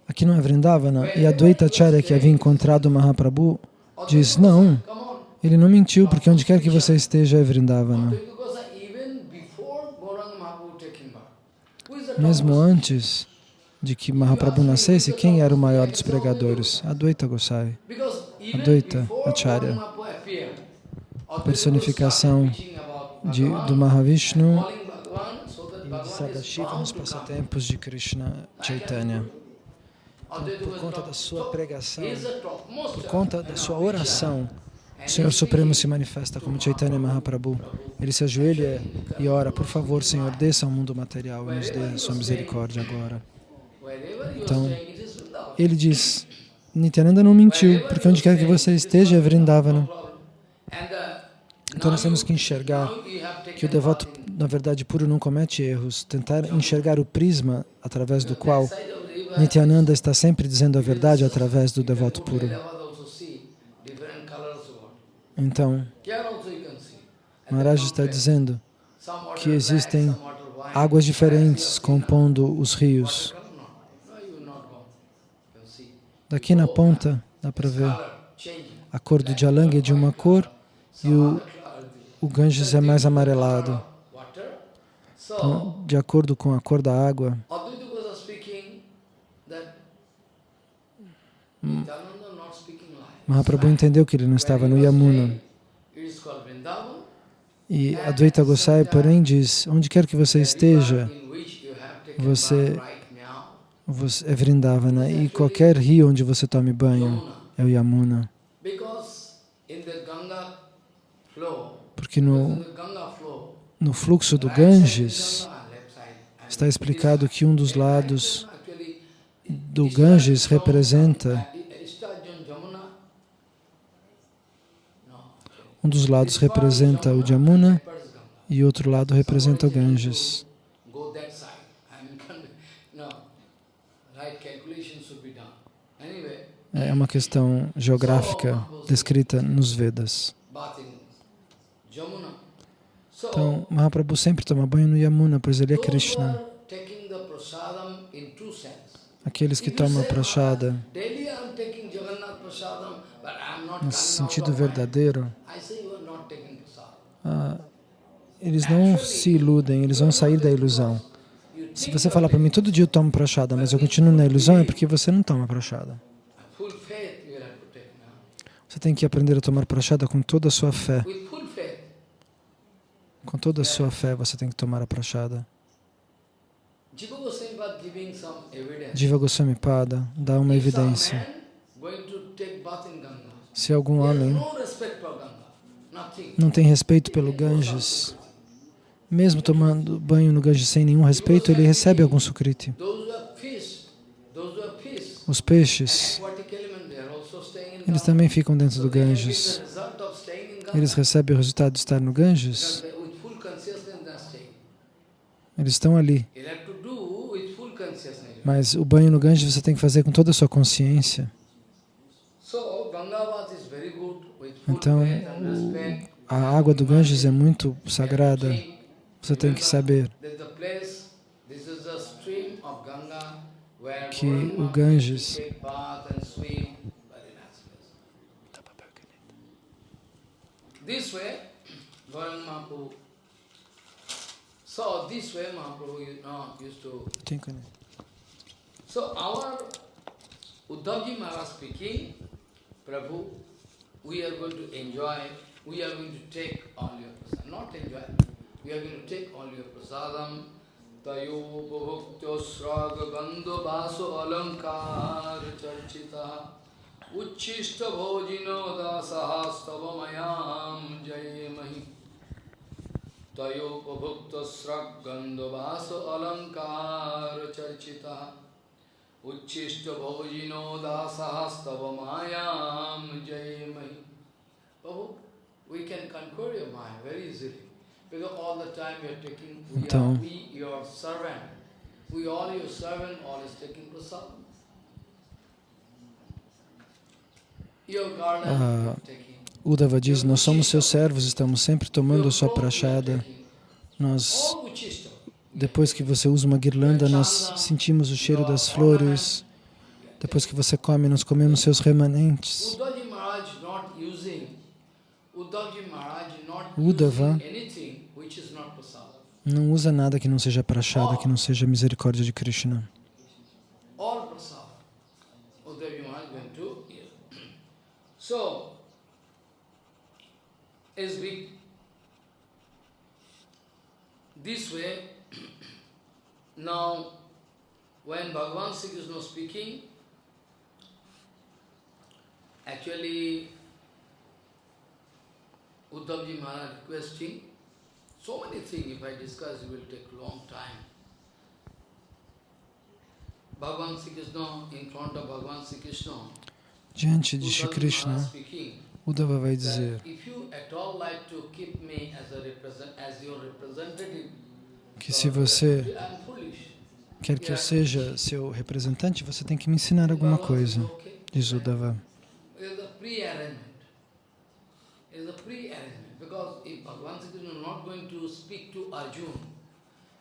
aqui não é Vrindavana, e a Dvaita Acharya que havia encontrado Mahaprabhu diz, não, ele não mentiu, porque onde quer que você esteja é Vrindavana. Mesmo antes de que Mahaprabhu nascesse, quem era o maior dos pregadores? Advaita Gosai, Advaita Acharya, a personificação de, do Mahavishnu e de Sadashiva nos passatempos de Krishna Chaitanya. Então, por conta da sua pregação, por conta da sua oração, o Senhor Supremo se manifesta como Chaitanya Mahaprabhu. Ele se ajoelha e ora, por favor, Senhor, desça ao mundo material e nos dê a sua misericórdia agora. Então, ele diz, Nityananda não mentiu, porque onde quer que você esteja é Vrindavana. Então nós temos que enxergar que o devoto, na verdade, puro não comete erros, tentar enxergar o prisma através do qual Nityananda está sempre dizendo a verdade através do devoto puro. Então, Maharaj está dizendo que existem águas diferentes compondo os rios. Daqui na ponta dá para ver a cor do Jalang é de uma cor e o, o Ganges é mais amarelado. Então, de acordo com a cor da água, Mahaprabhu entendeu que ele não estava no Yamuna. E Advaita Gosai, porém, diz, onde quer que você esteja, você você é Vrindavana e qualquer rio onde você tome banho é o Yamuna. Porque no, no fluxo do Ganges está explicado que um dos lados do Ganges representa um dos lados representa o Jamuna e outro lado representa o Ganges. É uma questão geográfica descrita nos Vedas. Então, Mahaprabhu sempre toma banho no Yamuna, pois ele é Krishna. Aqueles que tomam prashada no sentido verdadeiro, ah, eles não se iludem, eles vão sair da ilusão. Se você falar para mim, todo dia eu tomo prashada, mas eu continuo na ilusão, é porque você não toma prashada. Você tem que aprender a tomar prachada com toda a sua fé. Com toda a sua fé você tem que tomar a prachada. Jiva Goswami Pada dá uma evidência. Se algum homem não tem respeito pelo Ganges, mesmo tomando banho no Ganges sem nenhum respeito, ele recebe algum sukriti. Os peixes eles também ficam dentro do Ganges. Eles recebem o resultado de estar no Ganges. Eles estão ali. Mas o banho no Ganges você tem que fazer com toda a sua consciência. Então, a água do Ganges é muito sagrada. Você tem que saber que o Ganges This way, Gauranga Mahaprabhu, so this way Mahaprabhu you know, used to... So our Uddhavji Maharaj speaking, Prabhu, we are going to enjoy, we are going to take all your prasadam, not enjoy, we are going to take all your prasadam, tayo bhuktyo sraga gandho vaso alankar charchita उच्छिष्ट भोजिनो दासहास्तव मयाम जये मही तयोपभुक्त स्रग्गंधवास अलंकार चर्चिता उच्छिष्ट भोजिनो दासहास्तव मायाम जये मही प्रभु we can conquer your mind very easily. Because all the time you are taking, we, are, we your servant. We all your servant, all is taking prasad. Ah. Uddhava diz, nós somos seus servos, estamos sempre tomando a sua prachada. Nós, depois que você usa uma guirlanda, nós sentimos o cheiro das flores. Depois que você come, nós comemos seus remanentes. Uddhava. Não usa nada que não seja prachada, que não seja misericórdia de Krishna. So, as we, this way, now, when Bhagavan Sri Krishna speaking, actually, Uddhavji Maharaj requesting, so many things, if I discuss, it will take long time. Bhagavan Sri Krishna, in front of Bhagavan Sri Krishna, Diante de Shri Krishna, Uddhava vai dizer que se você quer que eu seja seu representante, você tem que me ensinar alguma coisa, diz Uddhava.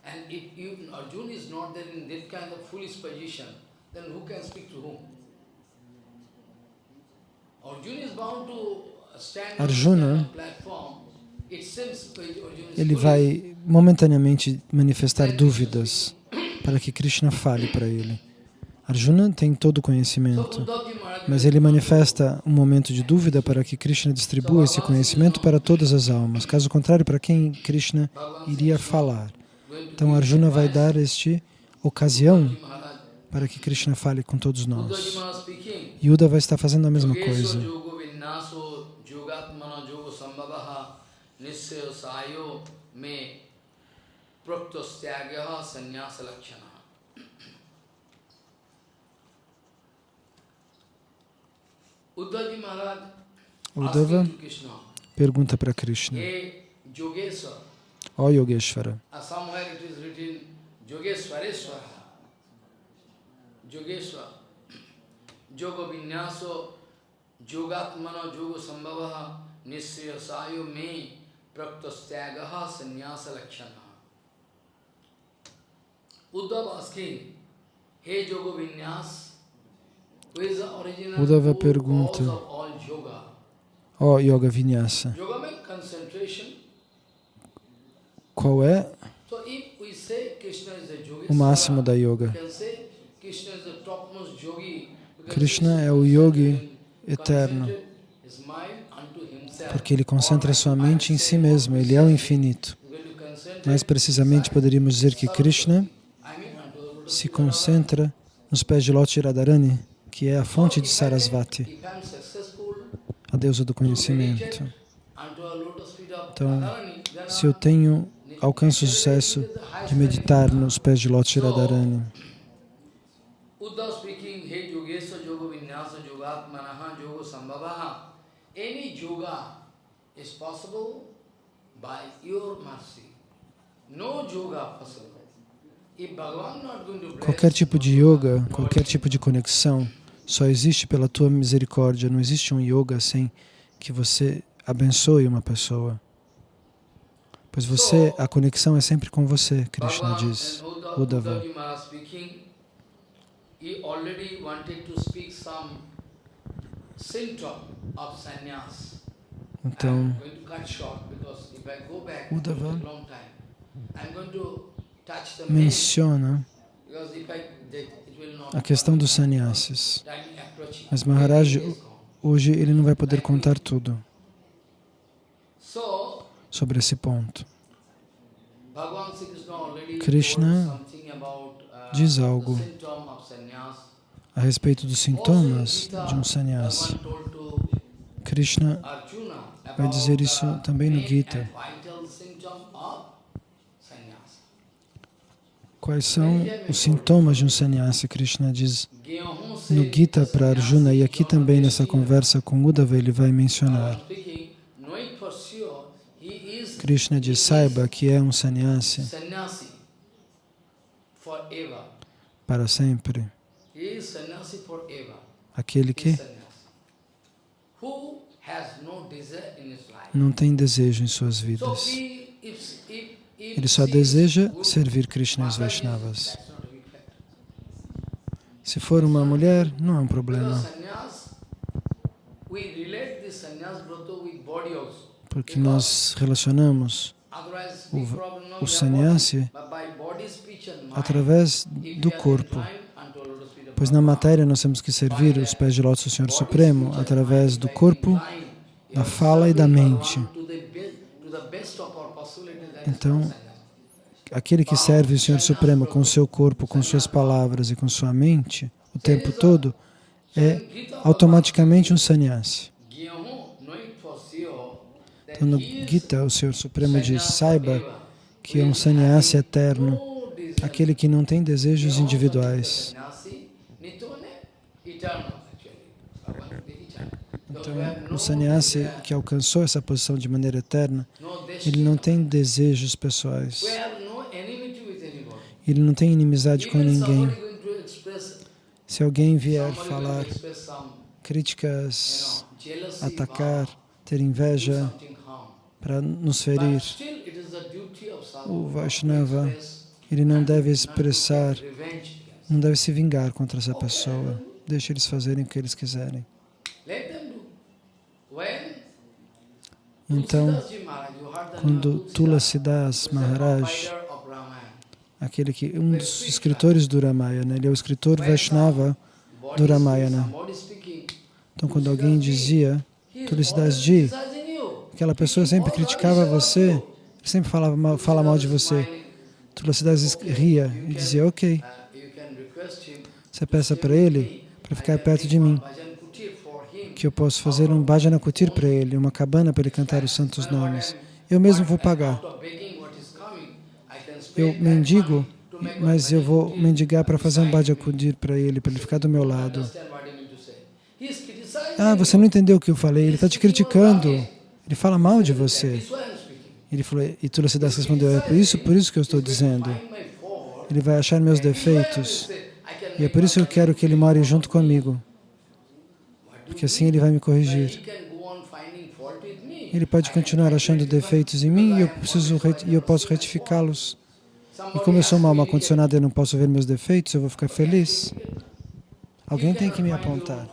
And if you, Arjun is not there in that kind of foolish position, then who can speak to whom? Arjun is bound to stand Arjuna, Ele vai momentaneamente manifestar dúvidas para que Krishna fale para ele. Arjuna tem todo o conhecimento, mas ele manifesta um momento de dúvida para que Krishna distribua esse conhecimento para todas as almas. Caso contrário, para quem Krishna iria falar. Então Arjuna vai dar este ocasião para que Krishna fale com todos nós. Yuda vai estar fazendo a mesma coisa. Uddhava pergunta para Krishna, Hey Yogesa, ó Yogeshvara, uh, somewhere it is written Yogeswareswara. Yogeswar. Yoga vinyaso yogatmana yoga sambhavaha nisya sayo me praktastyagaha sannyasa lakshana. Uddhava asking, Hey yoga vinyas, who is the original Uddhava pergunta. cause of all yoga? ó Yoga Vinyasa, Yoga means concentration. qual é So if we say Krishna is the yogi, o máximo da yoga? Krishna é o yogi eterno, porque ele concentra sua mente em si mesmo, ele é o infinito. Mais precisamente, poderíamos dizer que Krishna se concentra nos pés de Loti Radharani, que é a fonte de Sarasvati, a deusa do conhecimento. Então, Se eu tenho, alcanço o sucesso de meditar nos pés de Loti Radharani, Uddhav speaking, Hey Yogesa Yoga Vinyasa Yogatmanaha Yoga Sambhavaha. Any yoga is possible by your mercy. No yoga possible. Qualquer tipo de yoga, qualquer tipo de conexão, só existe pela tua misericórdia. Não existe um yoga sem que você abençoe uma pessoa. Pois você, a conexão é sempre com você, Krishna diz. Uddhava. He already wanted to speak some symptom of sannyas. Então, Uddhava menciona a questão dos sannyasis. Mas Maharaj, hoje ele não vai poder contar tudo So, sobre esse ponto. Krishna uh, diz algo a respeito dos sintomas de um sannyasi. Krishna vai dizer isso também no Gita. Quais são os sintomas de um sannyasi? Krishna diz no Gita para Arjuna, e aqui também nessa conversa com Uddhava ele vai mencionar. Krishna diz, saiba que é um sannyasi para sempre. Aquele que não tem desejo em suas vidas. Ele só deseja servir Krishna e os Vaishnavas. Se for uma mulher, não é um problema. Porque nós relacionamos o, o sannyasi através do corpo. Pois na matéria nós temos que servir os pés de lótus do Senhor Supremo através do corpo, da fala e da mente. Então, aquele que serve o Senhor Supremo com seu corpo, com suas palavras e com sua mente o tempo todo, é automaticamente um sannyasi. Então no Gita, o Senhor Supremo diz, saiba que é um sannyasi eterno, aquele que não tem desejos individuais. Então, o sannyasi que alcançou essa posição de maneira eterna, ele não tem desejos pessoais. Ele não tem inimizade com ninguém. Se alguém vier falar críticas, atacar, ter inveja para nos ferir, o Vaishnava, ele não deve expressar, não deve se vingar contra essa pessoa. Deixe eles fazerem o que eles quiserem. Então, quando Tulasidas Maharaj aquele que um dos escritores do Ramayana, ele é o escritor Vaishnava do Ramayana. Então, quando alguém dizia, Tulsidas Ji, aquela pessoa sempre criticava você, sempre falava mal, fala mal de você. Tulsidas ria e dizia, ok, você peça para ele para ficar perto de mim, que eu posso fazer um bhajana kutir para ele, uma cabana para ele cantar os santos nomes. Eu mesmo vou pagar eu mendigo, mas eu vou mendigar para fazer um bhajakudir para ele, para ele ficar do meu lado. Ah, você não entendeu o que eu falei, ele está te criticando, ele fala mal de você. Ele falou, e Tulasidas respondeu, é por isso, por isso que eu estou dizendo. Ele vai achar meus defeitos, e é por isso que eu quero que ele more junto comigo, porque assim ele vai me corrigir. Ele pode continuar achando defeitos em mim e eu, preciso, e eu posso retificá-los. E como eu sou uma alma condicionada e não posso ver meus defeitos, eu vou ficar feliz. Alguém tem que me apontar.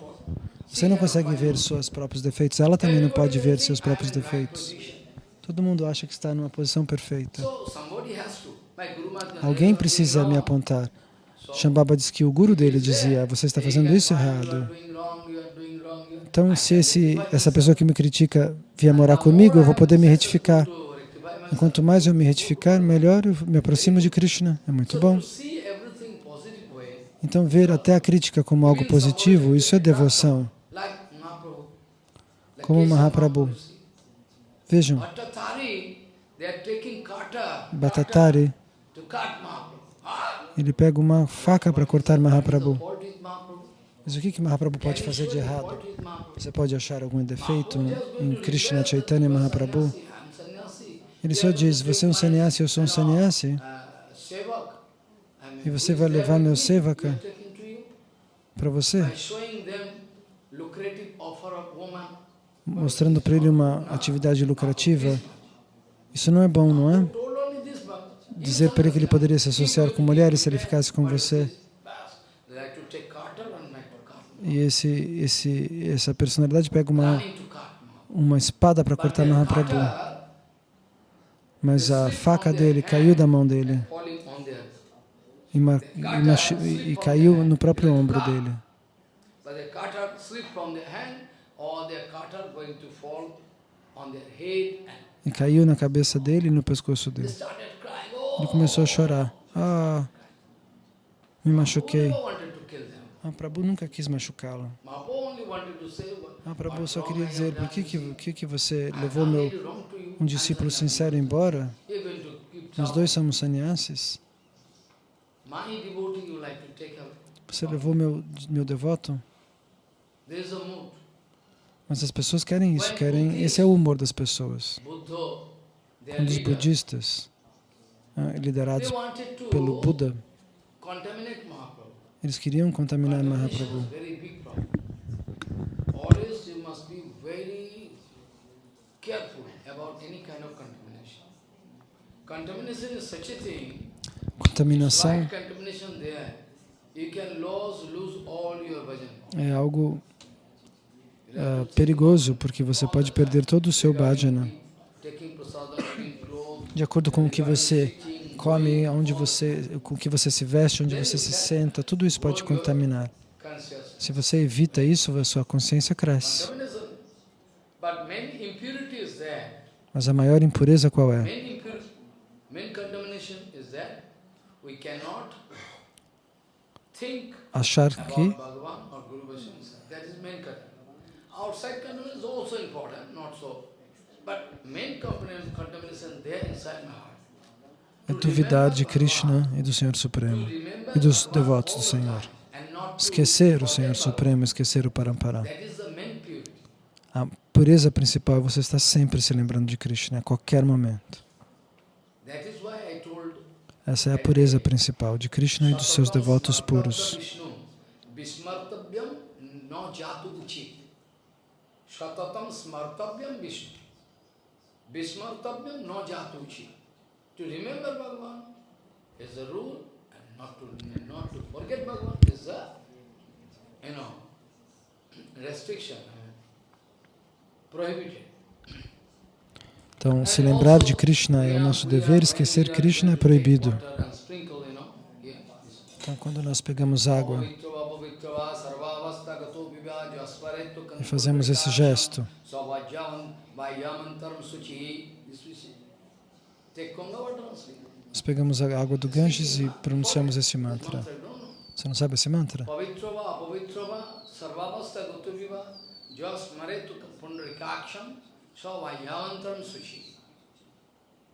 Você não consegue ver seus próprios defeitos, ela também não pode ver seus próprios defeitos. Todo mundo acha que está numa posição perfeita. Alguém precisa me apontar. Shambhava disse que o guru dele dizia, você está fazendo isso errado. Então, se esse, essa pessoa que me critica vier morar comigo, eu vou poder me retificar. Quanto mais eu me retificar, melhor eu me aproximo de Krishna. É muito bom. Então, ver até a crítica como algo positivo, isso é devoção. Como Mahaprabhu. Vejam, Bhattatari, ele pega uma faca para cortar Mahaprabhu. Mas o que, que Mahaprabhu pode fazer de errado? Você pode achar algum defeito em Krishna Chaitanya Mahaprabhu? Ele só diz, você é um sannyasi, eu sou um sannyasi, e você vai levar meu sevaka para você, mostrando para ele uma atividade lucrativa. Isso não é bom, não é? Dizer para ele que ele poderia se associar com mulheres se ele ficasse com você. E esse, esse, essa personalidade pega uma, uma espada para cortar Mahaprabhu mas a faca dele caiu da mão dele e, e, e caiu no próprio ombro dele. E caiu na cabeça dele e no pescoço dele. Ele começou a chorar. Ah, me machuquei. Ah, Prabhu nunca quis machucá-la. Ah, Prabhu só queria dizer, por que, que, que, você levou meu, um discípulo sincero embora? Nós dois somos sannyasis. Você levou meu, meu devoto? Mas as pessoas querem isso, querem. Esse é o humor das pessoas. Quando os budistas, liderados pelo Buda, eles queriam contaminar Mahaprabhu. Contaminação é algo uh, perigoso, porque você pode perder todo o seu bhajana. De acordo com o que você come, onde você, com que você se veste, onde você se senta, tudo isso pode contaminar. Se você evita isso, a sua consciência cresce. Mas a maior impureza qual é? Achar que outside contamination is also important, not so. But main contamination there inside my heart. É duvidar de Krishna e do Senhor Supremo e dos devotos do Senhor. Esquecer o Senhor Supremo, esquecer o Parampara. A pureza principal é você estar sempre se lembrando de Krishna a qualquer momento. Essa é a pureza principal de Krishna e dos seus devotos puros. Shatatam smartavyam Vishnu. Vismartavyam no jatuchi. To remember Bhagavan is a rule and not to, not to forget Bhagavan is a, you know, restriction, prohibited. Então, se lembrar de Krishna é o nosso dever, esquecer Krishna é proibido. Então, quando nós pegamos água e fazemos esse gesto. Nós pegamos a água do Ganges e pronunciamos esse mantra. Você não sabe esse mantra?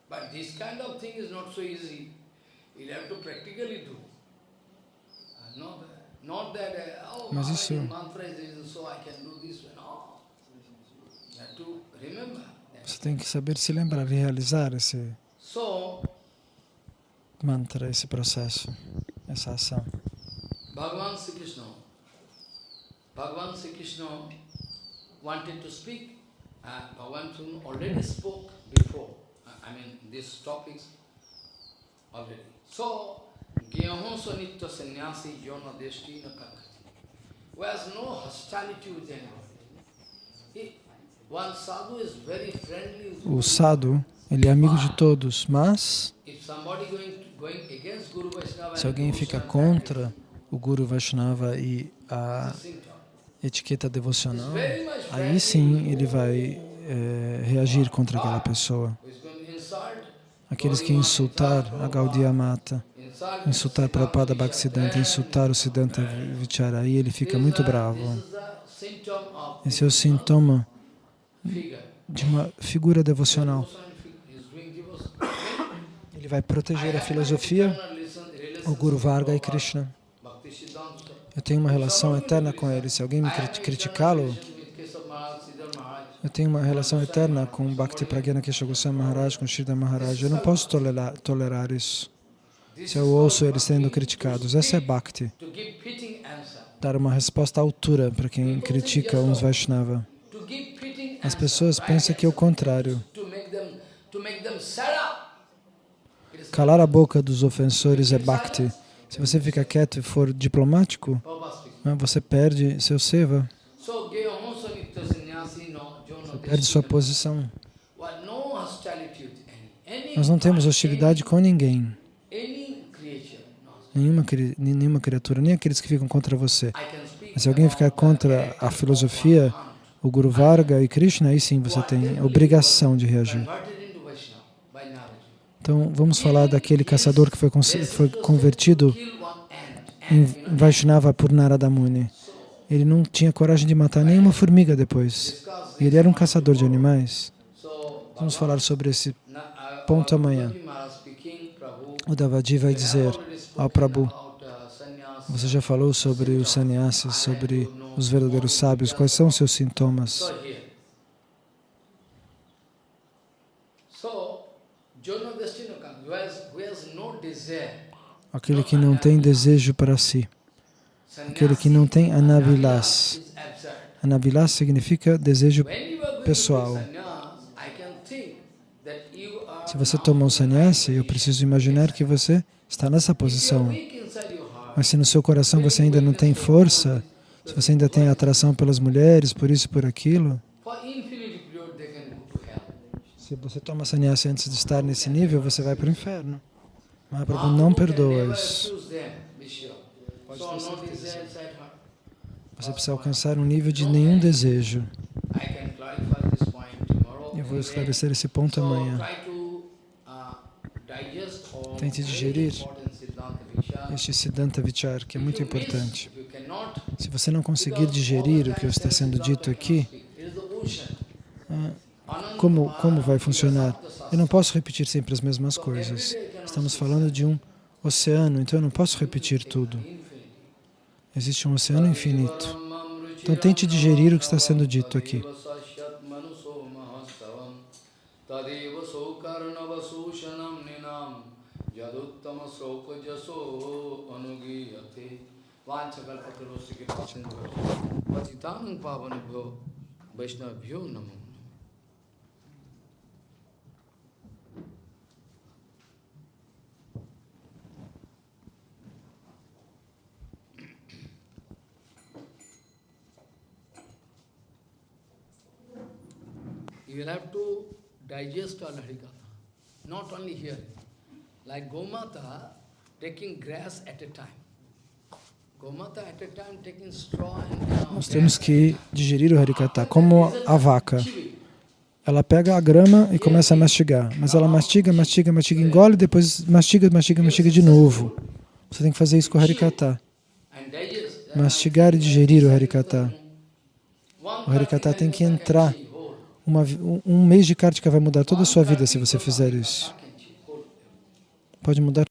But this kind of thing is not so easy. You have to practically do. Not mas isso... Você tem que saber se lembrar e realizar esse mantra, esse processo, essa ação. Bhagavan Sri Krishna, Bhagavan Sri Krishna wanted to speak. Uh, Bhagavan Sri already spoke before. I mean, these topics already. So, Gyahon Sanitya Sannyasi Yona Deshti na Kankati, who has no hostility with anybody. One sadhu is very friendly O sadhu, ele é amigo de todos, mas se alguém fica contra o Guru Vaishnava e a etiqueta devocional, aí sim ele vai é, reagir contra aquela pessoa. Aqueles que insultar a Gaudiya Mata, insultar Prabhupada Bhaktisiddhanta, insultar o Siddhanta Vichara, aí ele fica muito bravo. Esse é o sintoma de uma figura devocional. Ele vai proteger a filosofia, o Guru Varga e Krishna. Eu tenho uma relação eterna com ele. Se alguém me criticá-lo, eu tenho uma relação eterna com Bhakti Pragyana Kesha Goswami Maharaj, com Sridhar Maharaj. Eu não posso tolerar, tolerar isso se eu ouço eles sendo criticados. Essa é Bhakti. Dar uma resposta à altura para quem critica uns Vaishnava. As pessoas pensam que é o contrário. Calar a boca dos ofensores é Bhakti. Se você fica quieto e for diplomático, né, você perde seu seva. Você perde sua posição. Nós não temos hostilidade com ninguém nenhuma, nenhuma criatura, nem aqueles que ficam contra você. Mas se alguém ficar contra a filosofia, o Guru Varga e Krishna, aí sim você tem obrigação de reagir. Então, vamos falar daquele caçador que foi, foi convertido em Vaishnava por Narada Muni. Ele não tinha coragem de matar nenhuma formiga depois. Ele era um caçador de animais. Vamos falar sobre esse ponto amanhã. O Davadi vai dizer ao Prabhu, você já falou sobre os sannyasis, sobre os verdadeiros sábios, quais são os seus sintomas? Aquele que não tem desejo para si, aquele que não tem anavilas. Anavilas significa desejo pessoal. Se você toma um sannyasi, eu preciso imaginar que você está nessa posição. Mas se no seu coração você ainda não tem força, se você ainda tem atração pelas mulheres, por isso e por aquilo, se você toma sannyasi antes de estar nesse nível, você vai para o inferno. Mahaprabhu não perdoa isso. Você precisa alcançar um nível de nenhum desejo. Eu vou esclarecer esse ponto amanhã. Tente digerir este Siddhanta Vichar, que é muito importante. Se você não conseguir digerir o que está sendo dito aqui, ah, como, como vai funcionar? Eu não posso repetir sempre as mesmas coisas. Estamos falando de um oceano, então eu não posso repetir tudo. Existe um oceano infinito. Então tente digerir o que está sendo dito aqui. Vaishnavyo namo. You will have to digest all Harikatha, not only here. Like Gomata taking grass at a time. Gomata at a time taking straw and Nós temos que digerir o Harikata, como a vaca. Ela pega a grama e começa a mastigar, mas ela mastiga, mastiga, mastiga, engole, depois mastiga, mastiga, mastiga de novo. Você tem que fazer isso com o Harikata. Mastigar e digerir o Harikata. O Harikata tem que entrar. Uma, um mês de Kartika vai mudar toda a sua vida se você fizer isso. Pode mudar